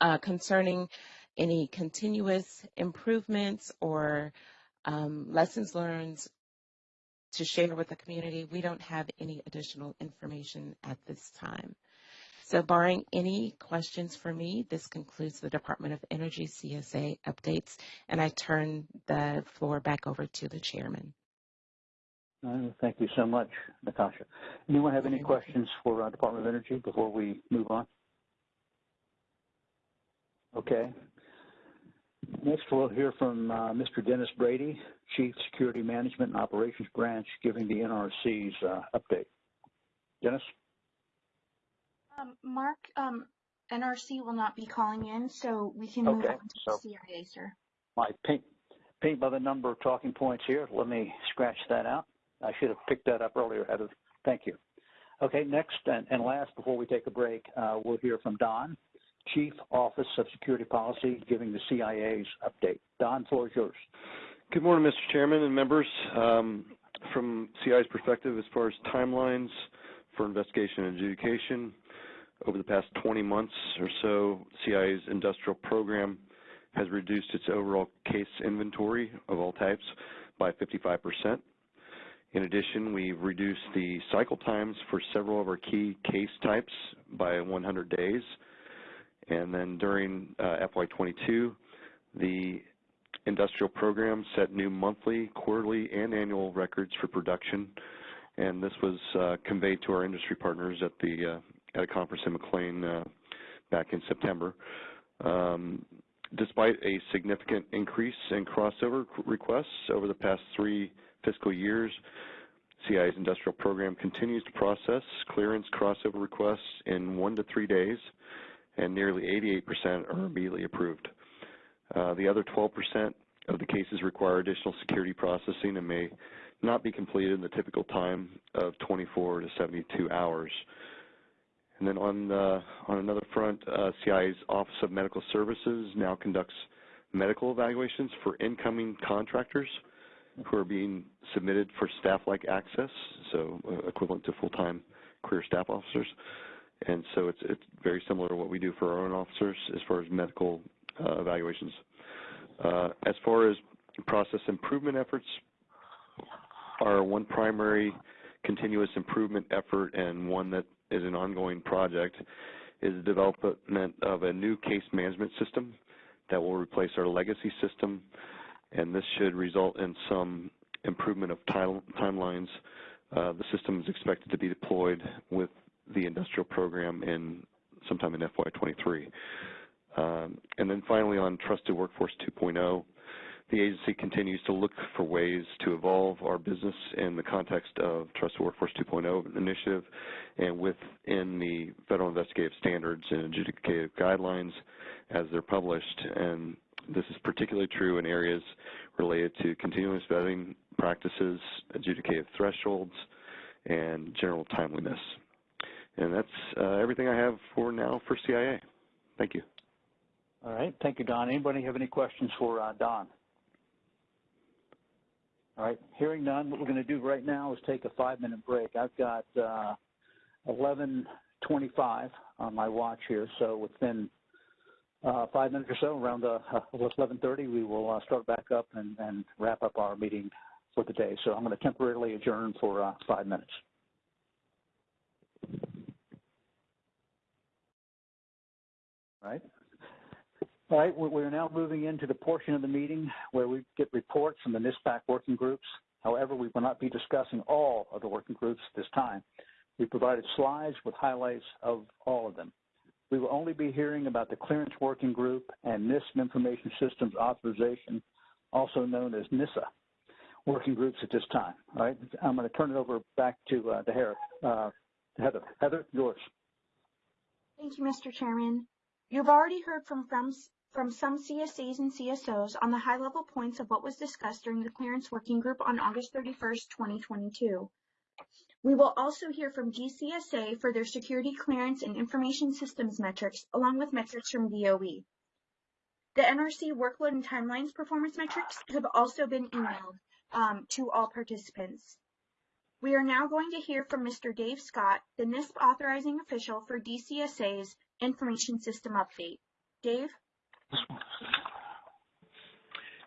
uh, concerning any continuous improvements or um, lessons learned to share with the community, we don't have any additional information at this time. So barring any questions for me, this concludes the Department of Energy CSA updates, and I turn the floor back over to the chairman. Uh, thank you so much, Natasha. Anyone have any questions for uh, Department of Energy before we move on? Okay. Next, we'll hear from uh, Mr. Dennis Brady, Chief Security Management and Operations Branch, giving the NRC's uh, update. Dennis? Um, Mark, um, NRC will not be calling in, so we can move on to so CIA, sir. My paint, paint by the number of talking points here. Let me scratch that out. I should have picked that up earlier. Thank you. Okay, next and, and last, before we take a break, uh, we'll hear from Don, Chief Office of Security Policy, giving the CIA's update. Don, floor is yours. Good morning, Mr. Chairman and members. Um, from CIA's perspective, as far as timelines for investigation and adjudication, over the past 20 months or so, CIA's industrial program has reduced its overall case inventory of all types by 55%. In addition, we've reduced the cycle times for several of our key case types by 100 days and then during uh, FY22, the industrial program set new monthly, quarterly, and annual records for production, and this was uh, conveyed to our industry partners at the uh, at a conference in McLean back in September. Um, despite a significant increase in crossover requests over the past three fiscal years, CIA's industrial program continues to process clearance crossover requests in one to three days and nearly 88% are immediately approved. Uh, the other 12% of the cases require additional security processing and may not be completed in the typical time of 24 to 72 hours. And then on uh, on another front, uh, CIA's Office of Medical Services now conducts medical evaluations for incoming contractors who are being submitted for staff-like access, so uh, equivalent to full-time career staff officers. And so it's it's very similar to what we do for our own officers as far as medical uh, evaluations. Uh, as far as process improvement efforts, our one primary continuous improvement effort and one that is an ongoing project is the development of a new case management system that will replace our legacy system, and this should result in some improvement of timelines. Uh, the system is expected to be deployed with the industrial program in sometime in FY23. Um, and then finally on Trusted Workforce 2.0, the agency continues to look for ways to evolve our business in the context of Trusted Workforce 2.0 initiative and within the federal investigative standards and adjudicative guidelines as they're published. And this is particularly true in areas related to continuous vetting practices, adjudicative thresholds, and general timeliness. And that's uh, everything I have for now for CIA. Thank you. All right. Thank you, Don. Anybody have any questions for uh, Don? All right. Hearing none, what we're going to do right now is take a five-minute break. I've got uh, 11:25 on my watch here, so within uh, five minutes or so, around uh, 11:30, we will uh, start back up and, and, wrap up our meeting for the day. So I'm going to temporarily adjourn for uh, five minutes. Right. All right, we are now moving into the portion of the meeting where we get reports from the NISPAC working groups. However, we will not be discussing all of the working groups at this time. We provided slides with highlights of all of them. We will only be hearing about the Clearance Working Group and NISP Information Systems Authorization, also known as NISA, working groups at this time. All right, I'm going to turn it over back to, uh, to uh, Heather. Heather, yours. Thank you, Mr. Chairman. You've already heard from, from from some CSAs and CSOs on the high-level points of what was discussed during the clearance working group on August 31st, 2022. We will also hear from DCSA for their security clearance and information systems metrics, along with metrics from DOE. The NRC workload and timelines performance metrics have also been emailed um, to all participants. We are now going to hear from Mr. Dave Scott, the NISP authorizing official for DCSA's information system update. Dave?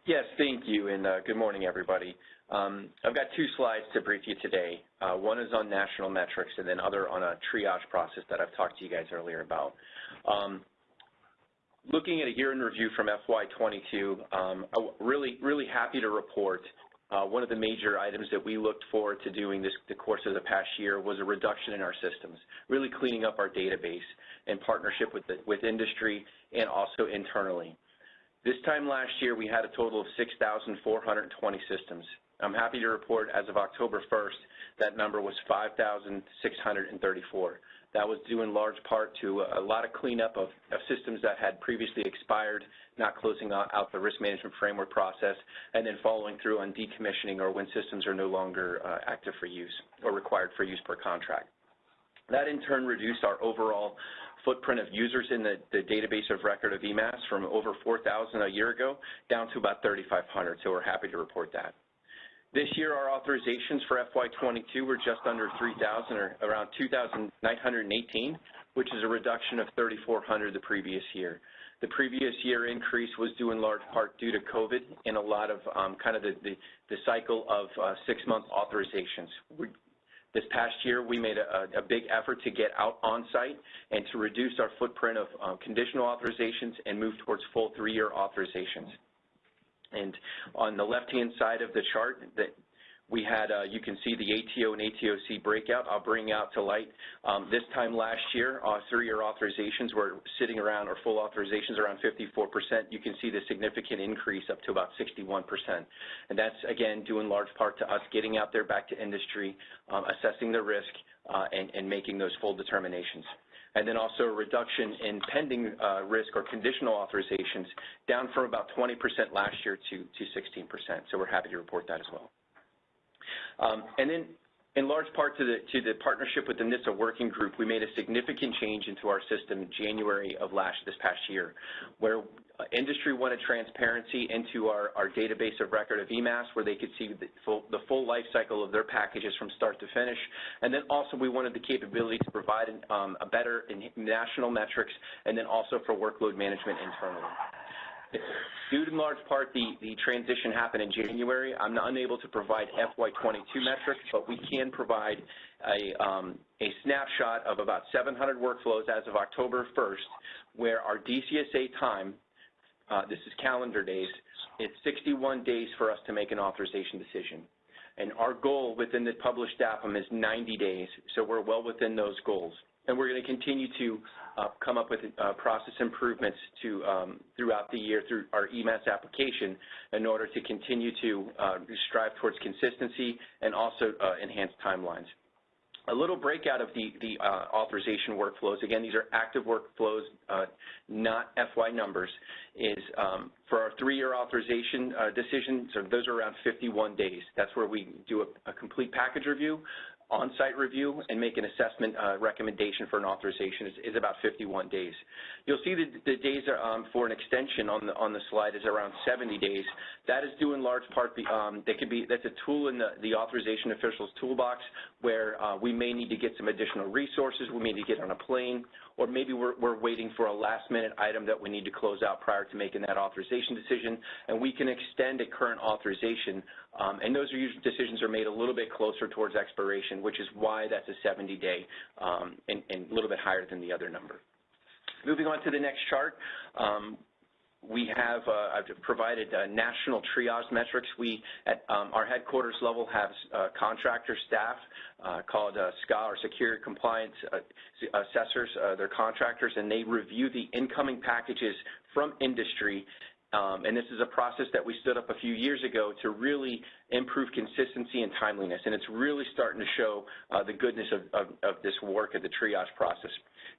Yes, thank you, and uh, good morning, everybody. Um, I've got two slides to brief you today. Uh, one is on national metrics, and then other on a triage process that I've talked to you guys earlier about. Um, looking at a year in review from FY22, um, I'm really, really happy to report Uh, one of the major items that we looked forward to doing this the course of the past year was a reduction in our systems, really cleaning up our database in partnership with, the, with industry and also internally. This time last year, we had a total of 6,420 systems. I'm happy to report as of October 1st, that number was 5,634. That was due in large part to a lot of cleanup of, of systems that had previously expired, not closing out the risk management framework process, and then following through on decommissioning or when systems are no longer uh, active for use or required for use per contract. That in turn reduced our overall footprint of users in the, the database of record of eMASS from over 4,000 a year ago down to about 3,500, so we're happy to report that. This year, our authorizations for FY22 were just under 3,000 or around 2,918, which is a reduction of 3,400 the previous year. The previous year increase was due in large part due to COVID and a lot of um, kind of the, the, the cycle of uh, six-month authorizations. We, this past year, we made a, a, big effort to get out on site and to reduce our footprint of um, conditional authorizations and move towards full three-year authorizations. And on the left-hand side of the chart, that we had, uh, you can see the ATO and ATOC breakout. I'll bring out to light. Um, this time last year, uh, three-year authorizations were sitting around, or full authorizations around 54%. You can see the significant increase up to about 61%. And that's, again, due in large part to us getting out there back to industry, um, assessing the risk, uh, and making those full determinations and then also a reduction in pending uh, risk or conditional authorizations down from about 20% last year to, to 16%. So we're happy to report that as well. Um, and then in large part to the, to the partnership with the NISA working group, we made a significant change into our system in January of last this past year, where industry wanted transparency into our, database of record of eMASS, where they could see the full, the full life cycle of their packages from start to finish. And then also we wanted the capability to provide um, a better national metrics, and then also for workload management internally. Due to in large part the, transition happened in January, I'm unable to provide FY22 metrics, but we can provide a, um, snapshot of about 700 workflows as of October 1st, where our DCSA time, this is calendar days, it's 61 days for us to make an authorization decision. And our goal within the published DAPM is 90 days, so we're well within those goals. and we're going to continue to uh, come up with uh, process improvements to um, throughout the year through our eMASS application in order to continue to uh, strive towards consistency and also uh, enhance timelines. A little breakout of the, the uh, authorization workflows, again, these are active workflows, uh, not FY numbers, is um, for our three-year authorization uh, decisions, so those are around 51 days. That's where we do a, a complete package review on-site review and make an assessment uh, recommendation for an authorization is, about 51 days. You'll see the days um, for an extension on the on the slide is around 70 days. That is due in large part um, that could be that's a tool in the, the authorization officials toolbox where uh, we may need to get some additional resources. We may need to get on a plane or maybe we're, waiting for a last-minute item that we need to close out prior to making that authorization decision, and we can extend a current authorization, um, and those decisions are made a little bit closer towards expiration, which is why that's a 70-day um, and, and, a little bit higher than the other number. Moving on to the next chart, um, we have uh, provided uh, national triage metrics. We, at um, our headquarters level, have uh, contractor staff called SCA, or Security Compliance Assessors. they're contractors, and they review the incoming packages from industry um, and this is a process that we stood up a few years ago to really improve consistency and timeliness. And it's really starting to show uh, the goodness of, of, of, this work of the triage process.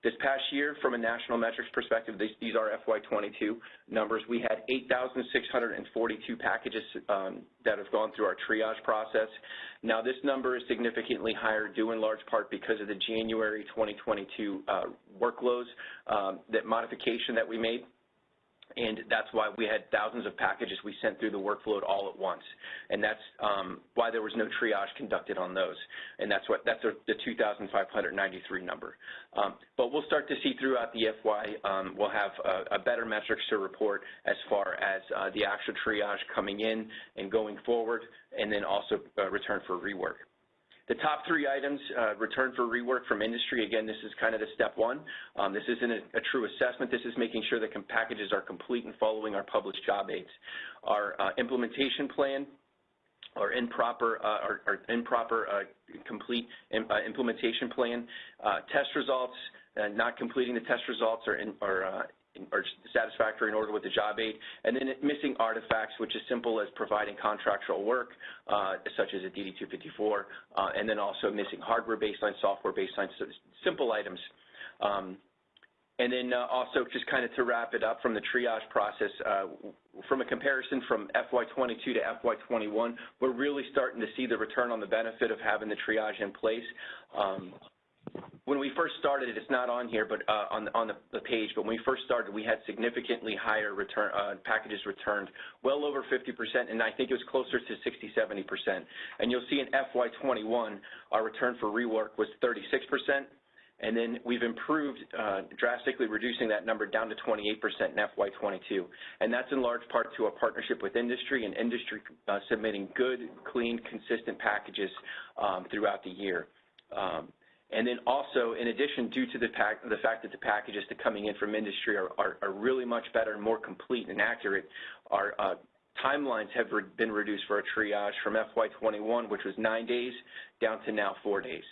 This past year, from a national metrics perspective, these, these are FY22 numbers. We had 8,642 packages um, that have gone through our triage process. Now, this number is significantly higher due in large part because of the January 2022 uh, workloads, um, that modification that we made and that's why we had thousands of packages we sent through the workflow all at once. And that's um, why there was no triage conducted on those. And that's what that's the 2,593 number. Um, but we'll start to see throughout the FY, um, we'll have a, a, better metrics to report as far as uh, the actual triage coming in and going forward, and then also uh, return for rework. The top three items, uh, return for rework from industry, again, this is kind of the step one. Um, this isn't a, true assessment. This is making sure that packages are complete and following our published job aids. Our uh, implementation plan, or improper, uh, complete implementation plan, test results, not completing the test results or, in, or or satisfactory in order with the job aid, and then missing artifacts, which is simple as providing contractual work, uh, such as a DD-254, uh, and then also missing hardware baseline, software baseline, so simple items. Um, and then uh, also just kind of to wrap it up from the triage process, uh, from a comparison from FY22 to FY21, we're really starting to see the return on the benefit of having the triage in place. Um, when we first started, it's not on here, but uh, on, the, page, but when we first started, we had significantly higher return uh, packages returned, well over 50%, and I think it was closer to 60, 70%. And you'll see in FY21, our return for rework was 36%, and then we've improved uh, drastically reducing that number down to 28% in FY22. And that's in large part to a partnership with industry and industry submitting good, clean, consistent packages um, throughout the year. And then also, in addition, due to the, fact that the packages that coming in from industry are, are, are really much better and more complete and accurate, our uh, timelines have been reduced for a triage from FY21, which was nine days, down to now four days.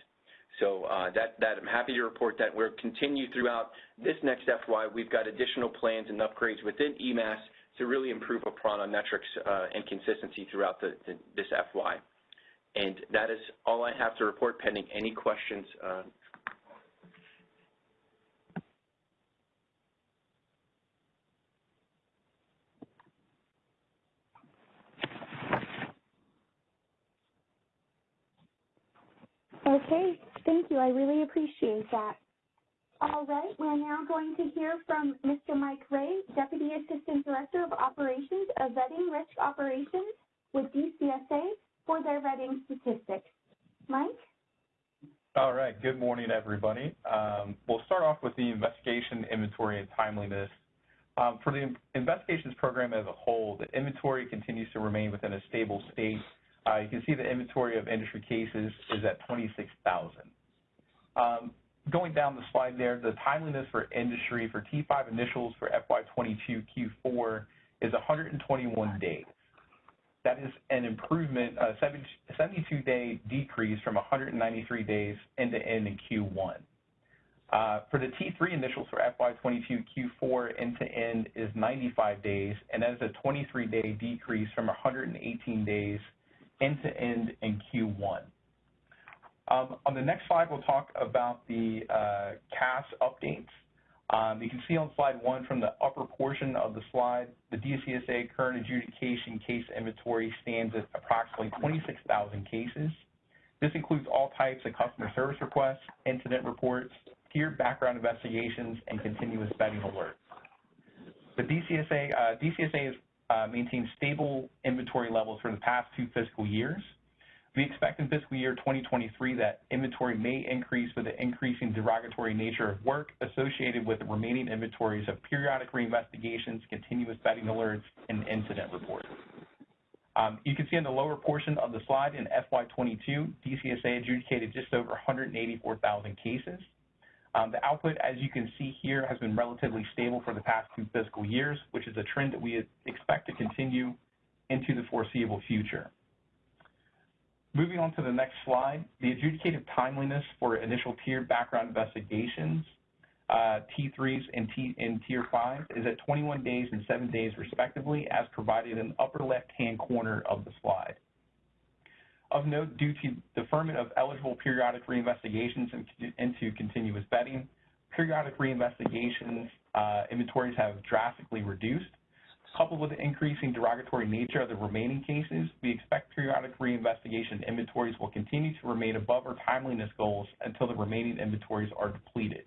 So uh, that, I'm happy to report that we'll continue throughout this next FY. We've got additional plans and upgrades within eMASS to really improve upon our metrics uh, and consistency throughout this FY. And that is all I have to report pending any questions. Uh, okay, thank you. I really appreciate that. All right, we're now going to hear from Mr. Mike Ray, Deputy Assistant Director of Operations of Vetting Risk Operations with DCSA for their Reading statistics. Mike? All right. Good morning, everybody. Um, we'll start off with the investigation, inventory, and timeliness. Um, for the investigations program as a whole, the inventory continues to remain within a stable state. Uh, you can see the inventory of industry cases is at 26,000. Um, going down the slide there, the timeliness for industry for T5 initials for FY22 Q4 is 121 days. That is an improvement, a 72-day decrease from 193 days end-to-end in Q1. Uh, for the T3 initials for FY22 Q4 end-to-end is 95 days, and that is a 23-day decrease from 118 days end-to-end in Q1. Um, on the next slide, we'll talk about the uh, CAS updates. Um, you can see on slide one from the upper portion of the slide, the DCSA current adjudication case inventory stands at approximately 26,000 cases. This includes all types of customer service requests, incident reports, tiered background investigations, and continuous vetting alerts. The DCSA, uh, DCSA has uh, maintained stable inventory levels for the past two fiscal years. We expect in fiscal year 2023 that inventory may increase with the increasing derogatory nature of work associated with the remaining inventories of periodic reinvestigations, continuous vetting alerts, and incident reports. Um, you can see in the lower portion of the slide in FY22, DCSA adjudicated just over 184,000 cases. Um, the output, as you can see here, has been relatively stable for the past two fiscal years, which is a trend that we expect to continue into the foreseeable future. Moving on to the next slide, the adjudicated timeliness for initial tiered background investigations, uh, T3s and, T, and Tier 5, is at 21 days and 7 days respectively, as provided in the upper left-hand corner of the slide. Of note, due to deferment of eligible periodic reinvestigations into continuous vetting, periodic reinvestigations uh, inventories have drastically reduced, Coupled with the increasing derogatory nature of the remaining cases, we expect periodic reinvestigation inventories will continue to remain above our timeliness goals until the remaining inventories are depleted.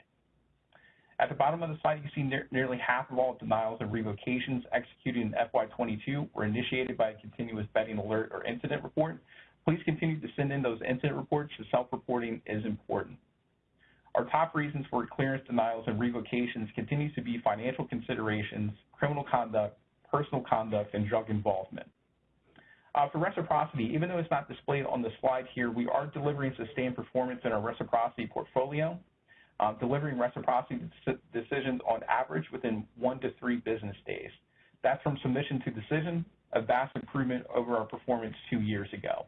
At the bottom of the slide, you see ne nearly half of all denials and revocations executed in FY22 were initiated by a continuous vetting alert or incident report. Please continue to send in those incident reports. Self-reporting is important. Our top reasons for clearance denials and revocations continues to be financial considerations, criminal conduct, personal conduct, and drug involvement. Uh, for reciprocity, even though it's not displayed on the slide here, we are delivering sustained performance in our reciprocity portfolio, uh, delivering reciprocity decisions on average within one to three business days. That's from submission to decision, a vast improvement over our performance two years ago.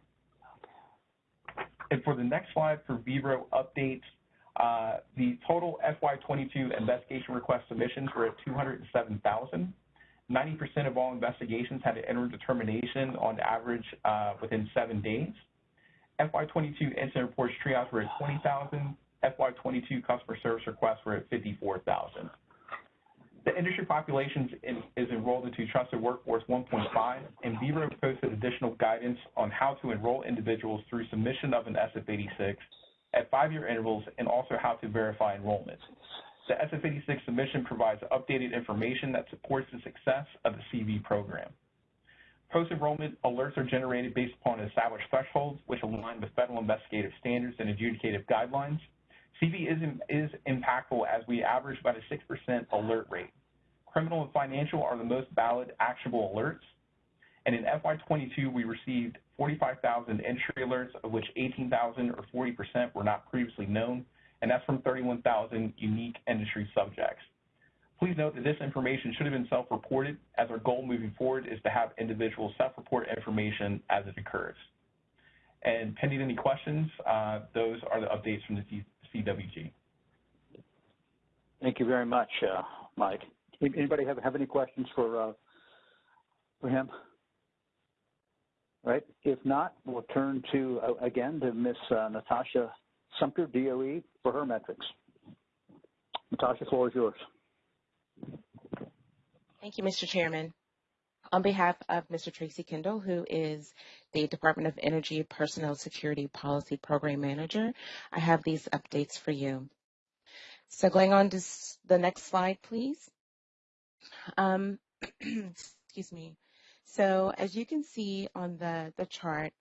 And for the next slide, for VRO updates, uh, the total FY22 investigation request submissions were at 207,000. 90% of all investigations had an enter determination on average uh, within seven days. FY22 incident reports triage were at 20,000. FY22 customer service requests were at 54,000. The industry population is enrolled into Trusted Workforce 1.5, and VRO posted additional guidance on how to enroll individuals through submission of an SF-86 at five-year intervals and also how to verify enrollment. The SF-86 submission provides updated information that supports the success of the CV program. Post-enrollment alerts are generated based upon established thresholds, which align with federal investigative standards and adjudicative guidelines. CV is, is impactful as we average about a 6% alert rate. Criminal and financial are the most valid actionable alerts. And in FY22, we received 45,000 entry alerts, of which 18,000 or 40% were not previously known, and that's from 31,000 unique industry subjects. Please note that this information should have been self-reported, as our goal moving forward is to have individuals self-report information as it occurs. And pending any questions, uh, those are the updates from the CWG. Thank you very much, uh, Mike. Anybody have, have any questions for uh, for him? Right. If not, we'll turn to uh, again to Miss uh, Natasha Sumter, DOE, for her metrics. Natasha, the floor is yours. Thank you, Mr. Chairman. On behalf of Mr. Tracy Kendall, who is the Department of Energy Personnel Security Policy Program Manager, I have these updates for you. So going on to the next slide, please. Um, excuse me. So as you can see on the, the chart,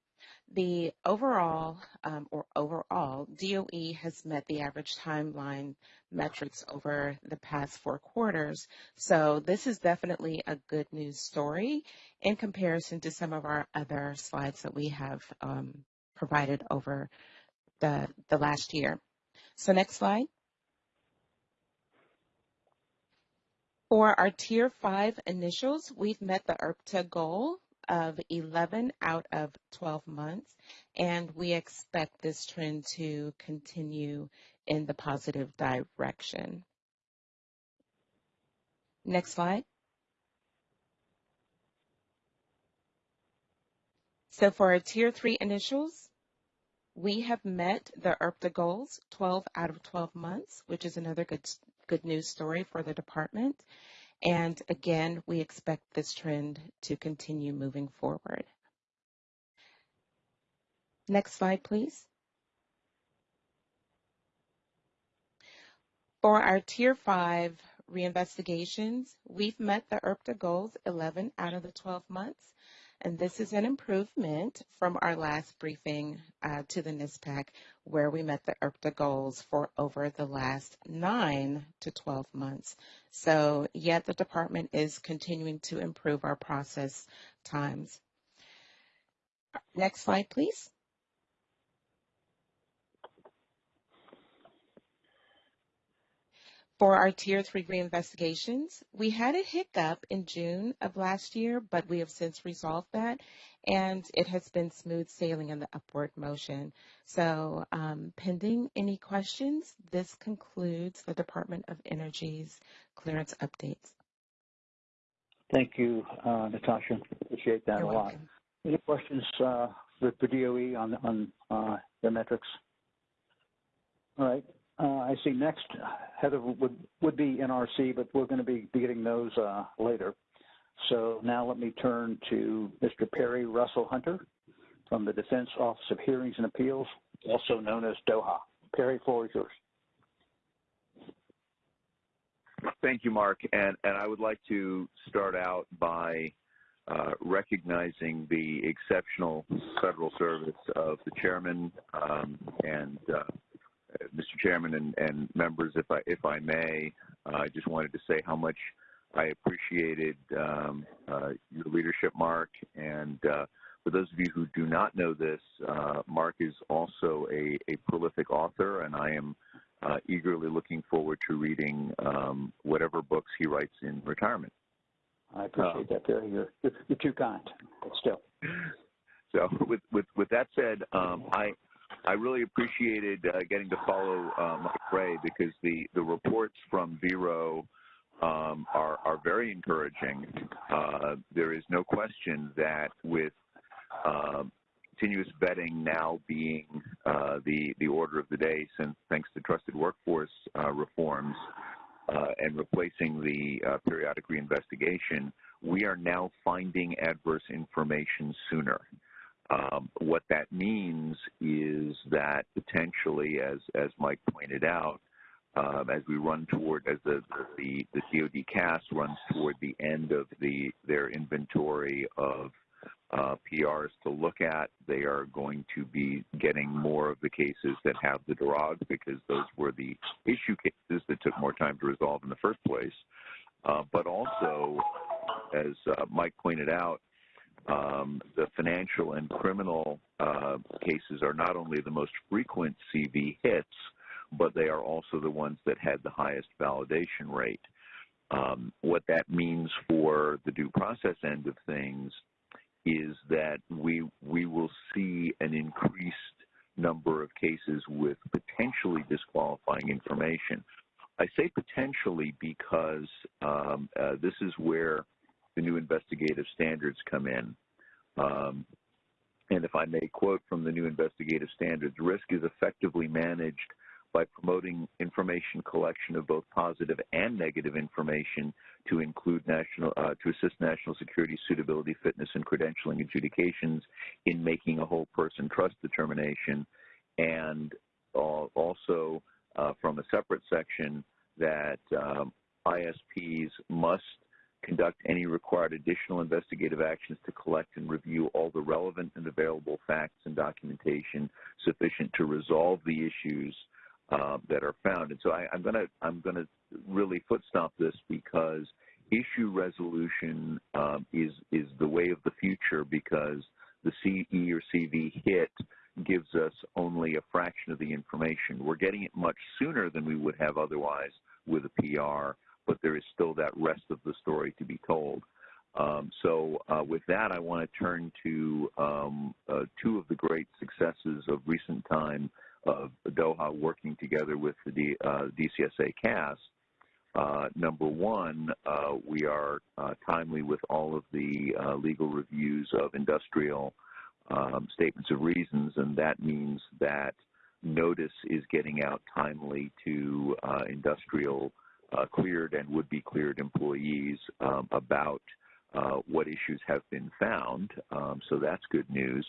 the overall, um, or overall, DOE has met the average timeline metrics over the past four quarters. So this is definitely a good news story in comparison to some of our other slides that we have um, provided over the, the last year. So next slide. For our Tier 5 initials, we've met the IRTPA goal of 11 out of 12 months, and we expect this trend to continue in the positive direction. Next slide. So for our tier three initials, we have met the IRTPA goals 12 out of 12 months, which is another good, good news story for the department. And again, we expect this trend to continue moving forward. Next slide, please. For our Tier 5 reinvestigations, we've met the IRTPA goals 11 out of the 12 months, and this is an improvement from our last briefing uh, to the NISPAC, where we met the IRTPA goals for over the last 9 to 12 months. So yet the department is continuing to improve our process times. Next slide, please. For our Tier 3 reinvestigations, we had a hiccup in June of last year, but we have since resolved that, and it has been smooth sailing in the upward motion. So um, pending any questions, this concludes the Department of Energy's clearance updates. Thank you, uh, Natasha. Appreciate that You're a lot. welcome. Any questions uh, for, the DOE on, on uh, their metrics? All right. Uh, I see next, Heather would, would be NRC, but we're going to be, getting those uh, later. So now let me turn to Mr. Perry Russell Hunter from the Defense Office of Hearings and Appeals, also known as DOHA. Perry, floor is yours. Thank you, Mark. And, and I would like to start out by uh, recognizing the exceptional federal service of the chairman um, and uh, Mr. Chairman and, and, members, if I if I may, uh, I just wanted to say how much I appreciated um, uh, your leadership, Mark. And uh, for those of you who do not know this, uh, Mark is also a, a, prolific author, and I am uh, eagerly looking forward to reading um, whatever books he writes in retirement. I appreciate that, Perry. You're, you're, you're too kind, but still. So, with with with that said, um, I I really appreciated uh, getting to follow uh, Mike Ray because the, the reports from Vero um, are, are very encouraging. Uh, there is no question that with um, continuous vetting now being uh, the, the order of the day since thanks to trusted workforce uh, reforms uh, and replacing the periodic reinvestigation, we are now finding adverse information sooner. Um, what that means is that potentially, as as Mike pointed out, um, as we run toward as the, the the DoD CAS runs toward the end of the their inventory of uh, PRs to look at, they are going to be getting more of the cases that have the derog because those were the issue cases that took more time to resolve in the first place. Uh, but also, as uh, Mike pointed out, um, the financial and criminal uh, cases are not only the most frequent CV hits, but they are also the ones that had the highest validation rate. Um, what that means for the due process end of things is that we we will see an increased number of cases with potentially disqualifying information. I say potentially because um, uh, this is where the new investigative standards come in. Um, and if I may quote from the new investigative standards, risk is effectively managed by promoting information collection of both positive and negative information to include national, uh, to assist national security suitability, fitness, and credentialing adjudications in making a whole person trust determination, and uh, also uh, from a separate section that um, ISPs must conduct any required additional investigative actions to collect and review all the relevant and available facts and documentation sufficient to resolve the issues uh, that are found. And so I, am going to I'm going to really footstop this because issue resolution um, is is the way of the future because the CE or CV hit gives us only a fraction of the information. We're getting it much sooner than we would have otherwise with a PR but there is still that rest of the story to be told. Um, so uh, with that, I want to turn to um, uh, two of the great successes of recent time of DOHA working together with the D, uh, DCSA CAS. Uh, number one, uh, we are uh, timely with all of the legal reviews of industrial um, statements of reasons, and that means that notice is getting out timely to industrial cleared and would-be cleared employees um, about uh, what issues have been found. Um, so that's good news.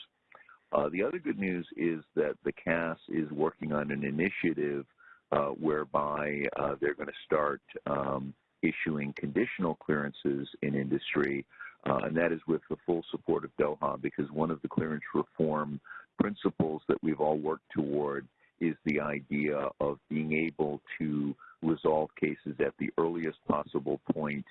Uh, the other good news is that the CAS is working on an initiative uh, whereby uh, they're going to start um, issuing conditional clearances in industry, uh, and that is with the full support of DOHA because one of the clearance reform principles that we've all worked toward is the idea of being able to resolve cases at the earliest possible point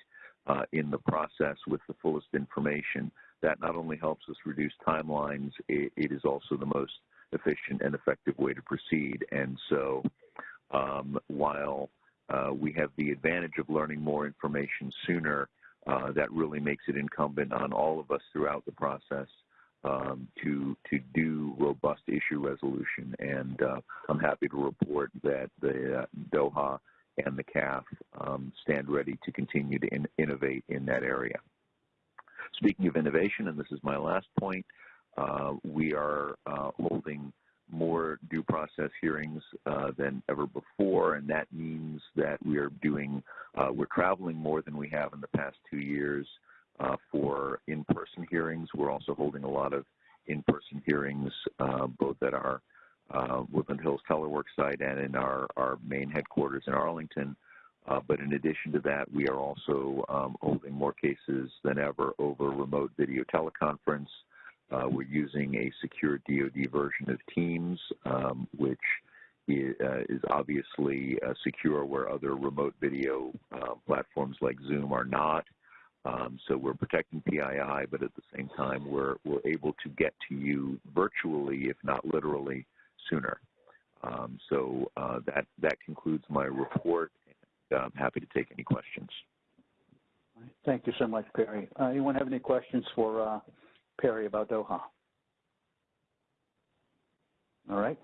uh, in the process with the fullest information. That not only helps us reduce timelines, it, it is also the most efficient and effective way to proceed. And so um, while uh, we have the advantage of learning more information sooner, uh, that really makes it incumbent on all of us throughout the process um, to to do robust issue resolution. And uh, I'm happy to report that the uh, DOHA and the CAF um, stand ready to continue to in innovate in that area. Speaking of innovation, and this is my last point, uh, we are uh, holding more due process hearings uh, than ever before, and that means that we are doing, uh, we're traveling more than we have in the past two years uh, for in-person hearings. We're also holding a lot of in-person hearings, uh, both at our uh, Woodland Hills Telework site and in our, our main headquarters in Arlington. Uh, but in addition to that, we are also um, holding more cases than ever over remote video teleconference. Uh, we're using a secure DoD version of Teams, um, which is, uh, is obviously uh, secure where other remote video uh, platforms like Zoom are not. Um, so we're protecting PII, but at the same time, we're, we're able to get to you virtually, if not literally, sooner. Um, so uh, that that concludes my report, and I'm happy to take any questions. Thank you so much, Perry. Uh, anyone have any questions for uh, Perry about DOHA? All right.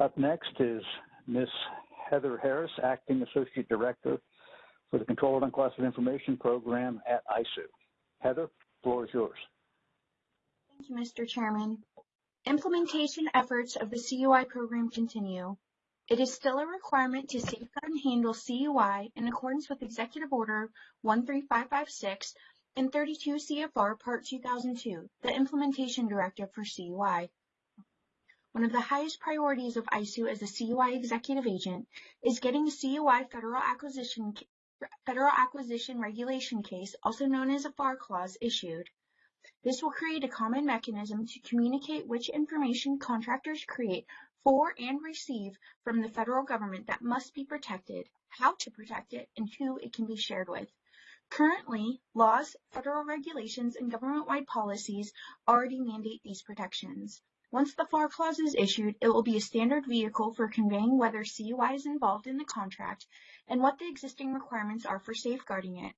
Up next is Ms. Heather Harris, Acting Associate Director for the Control of Unclassified Information Program at ISOO. Heather, floor is yours. Thank you, Mr. Chairman. Implementation efforts of the CUI program continue. It is still a requirement to safeguard and handle CUI in accordance with Executive Order 13556 and 32 CFR Part 2002, the Implementation Directive for CUI. One of the highest priorities of ISOO as a CUI executive agent is getting the CUI Federal Acquisition, Federal Acquisition Regulation case, also known as a FAR clause, issued. This will create a common mechanism to communicate which information contractors create for and receive from the federal government that must be protected, how to protect it, and who it can be shared with. Currently, laws, federal regulations, and government-wide policies already mandate these protections. Once the FAR clause is issued, it will be a standard vehicle for conveying whether CUI is involved in the contract and what the existing requirements are for safeguarding it.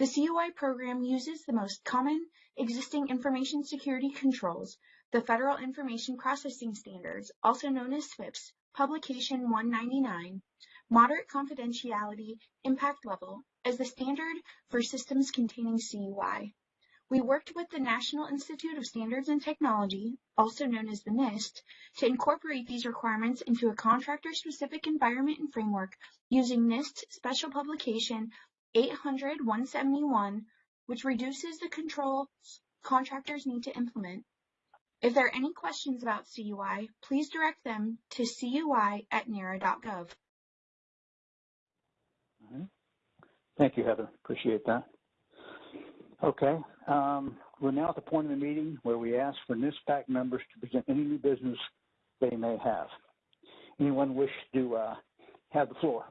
The CUI program uses the most common existing information security controls, the Federal Information Processing Standards, also known as FIPS, Publication 199, Moderate Confidentiality Impact Level, as the standard for systems containing CUI. We worked with the National Institute of Standards and Technology, also known as the NIST, to incorporate these requirements into a contractor-specific environment and framework using NIST Special Publication 800-171, which reduces the controls contractors need to implement. If there are any questions about CUI, please direct them to cui at nara.gov. Thank you, Heather. Appreciate that. Okay, um, we're now at the point of the meeting where we ask for NISPAC members to present any new business they may have. Anyone wish to uh, have the floor?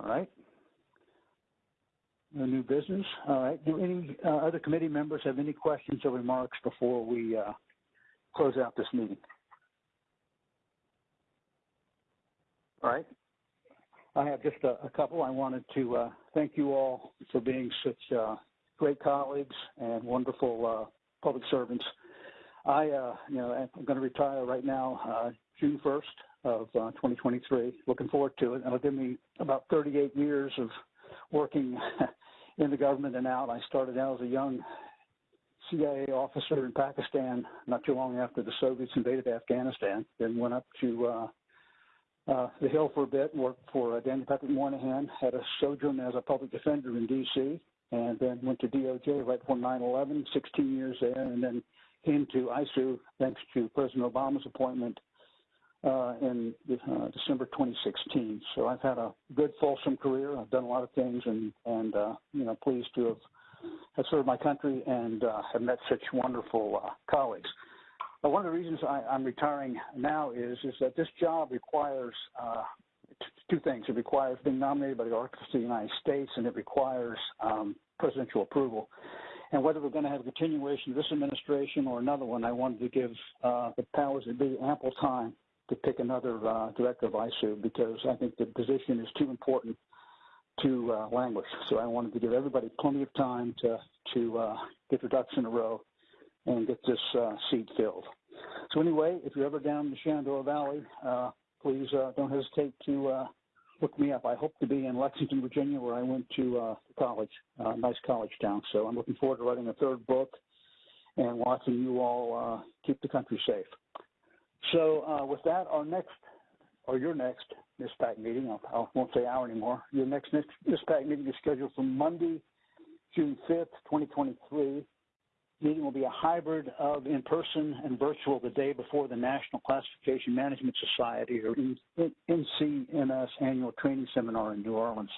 All right. No new business. All right. Do any uh, other committee members have any questions or remarks before we uh, close out this meeting? All right. I have just a, a couple. I wanted to uh, thank you all for being such uh, great colleagues and wonderful uh, public servants. I, uh, you know, I'm going to retire right now, June 1st of uh, 2023. Looking forward to it. It'll give me about 38 years of working in the government and out. I started out as a young CIA officer in Pakistan not too long after the Soviets invaded Afghanistan. Then went up to uh, uh, the Hill for a bit, worked for uh, Daniel Patrick Moynihan, had a sojourn as a public defender in D.C., and then went to DOJ right before 9/11, 16 years there, and then came to ISOO thanks to President Obama's appointment uh, in uh, December 2016. So I've had a good, fulsome career. I've done a lot of things, and and uh, you know, pleased to have have served my country and uh, have met such wonderful uh, colleagues. But one of the reasons I, I'm retiring now is is that this job requires uh, t- two things. It requires being nominated by the Archivist of the United States, and it requires um, presidential approval. And whether we're going to have a continuation of this administration or another one, I wanted to give uh, the powers that be ample time to pick another uh, director of ISOO because I think the position is too important to uh, languish. So I wanted to give everybody plenty of time to to uh, get their ducks in a row and get this uh, seat filled. So anyway, if you're ever down in the Shenandoah Valley, uh, please uh, don't hesitate to look me up. I hope to be in Lexington, Virginia, where I went to college, nice college town. So I'm looking forward to writing a third book and watching you all keep the country safe. So uh, with that, our next, or your next NISPAC meeting, I won't say hour anymore, your next NISPAC meeting is scheduled for Monday, June 5th, 2023. Meeting will be a hybrid of in-person and virtual the day before the National Classification Management Society, or NCMS Annual Training Seminar in New Orleans.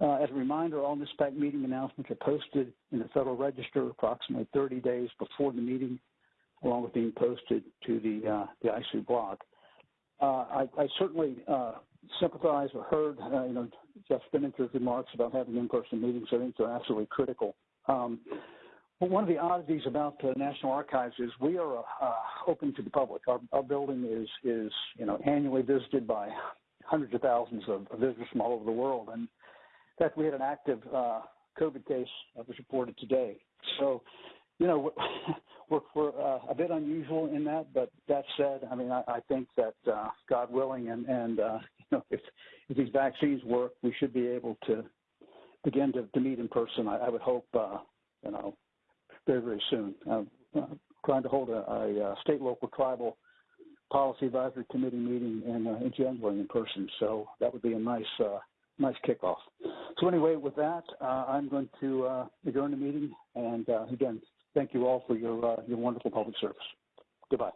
Uh, as a reminder, all NISPAC meeting announcements are posted in the Federal Register approximately 30 days before the meeting along with being posted to the uh, the ISOO blog. Uh, I, I, certainly uh, sympathize or heard, uh, you know, Jeff Spinnanger's remarks about having in-person meetings. I think they're absolutely critical. Um, but one of the oddities about the National Archives is we are open to the public. Our, our, building is is you know annually visited by hundreds of thousands of, visitors from all over the world, and in fact, we had an active uh, COVID case that was reported today. So, you know, we're, we're uh, a bit unusual in that, but that said, I mean, I, I think that uh, God willing, and, and uh, you know, if if these vaccines work, we should be able to begin to, to meet in person. I, I would hope, uh, you know, very very soon. Uh, trying to hold a, a, state, local, tribal policy advisory committee meeting in, uh, in January in person. So that would be a nice uh, nice kickoff. So anyway, with that, uh, I'm going to uh, adjourn the meeting. And uh, again, thank you all for your, uh, your wonderful public service. Goodbye.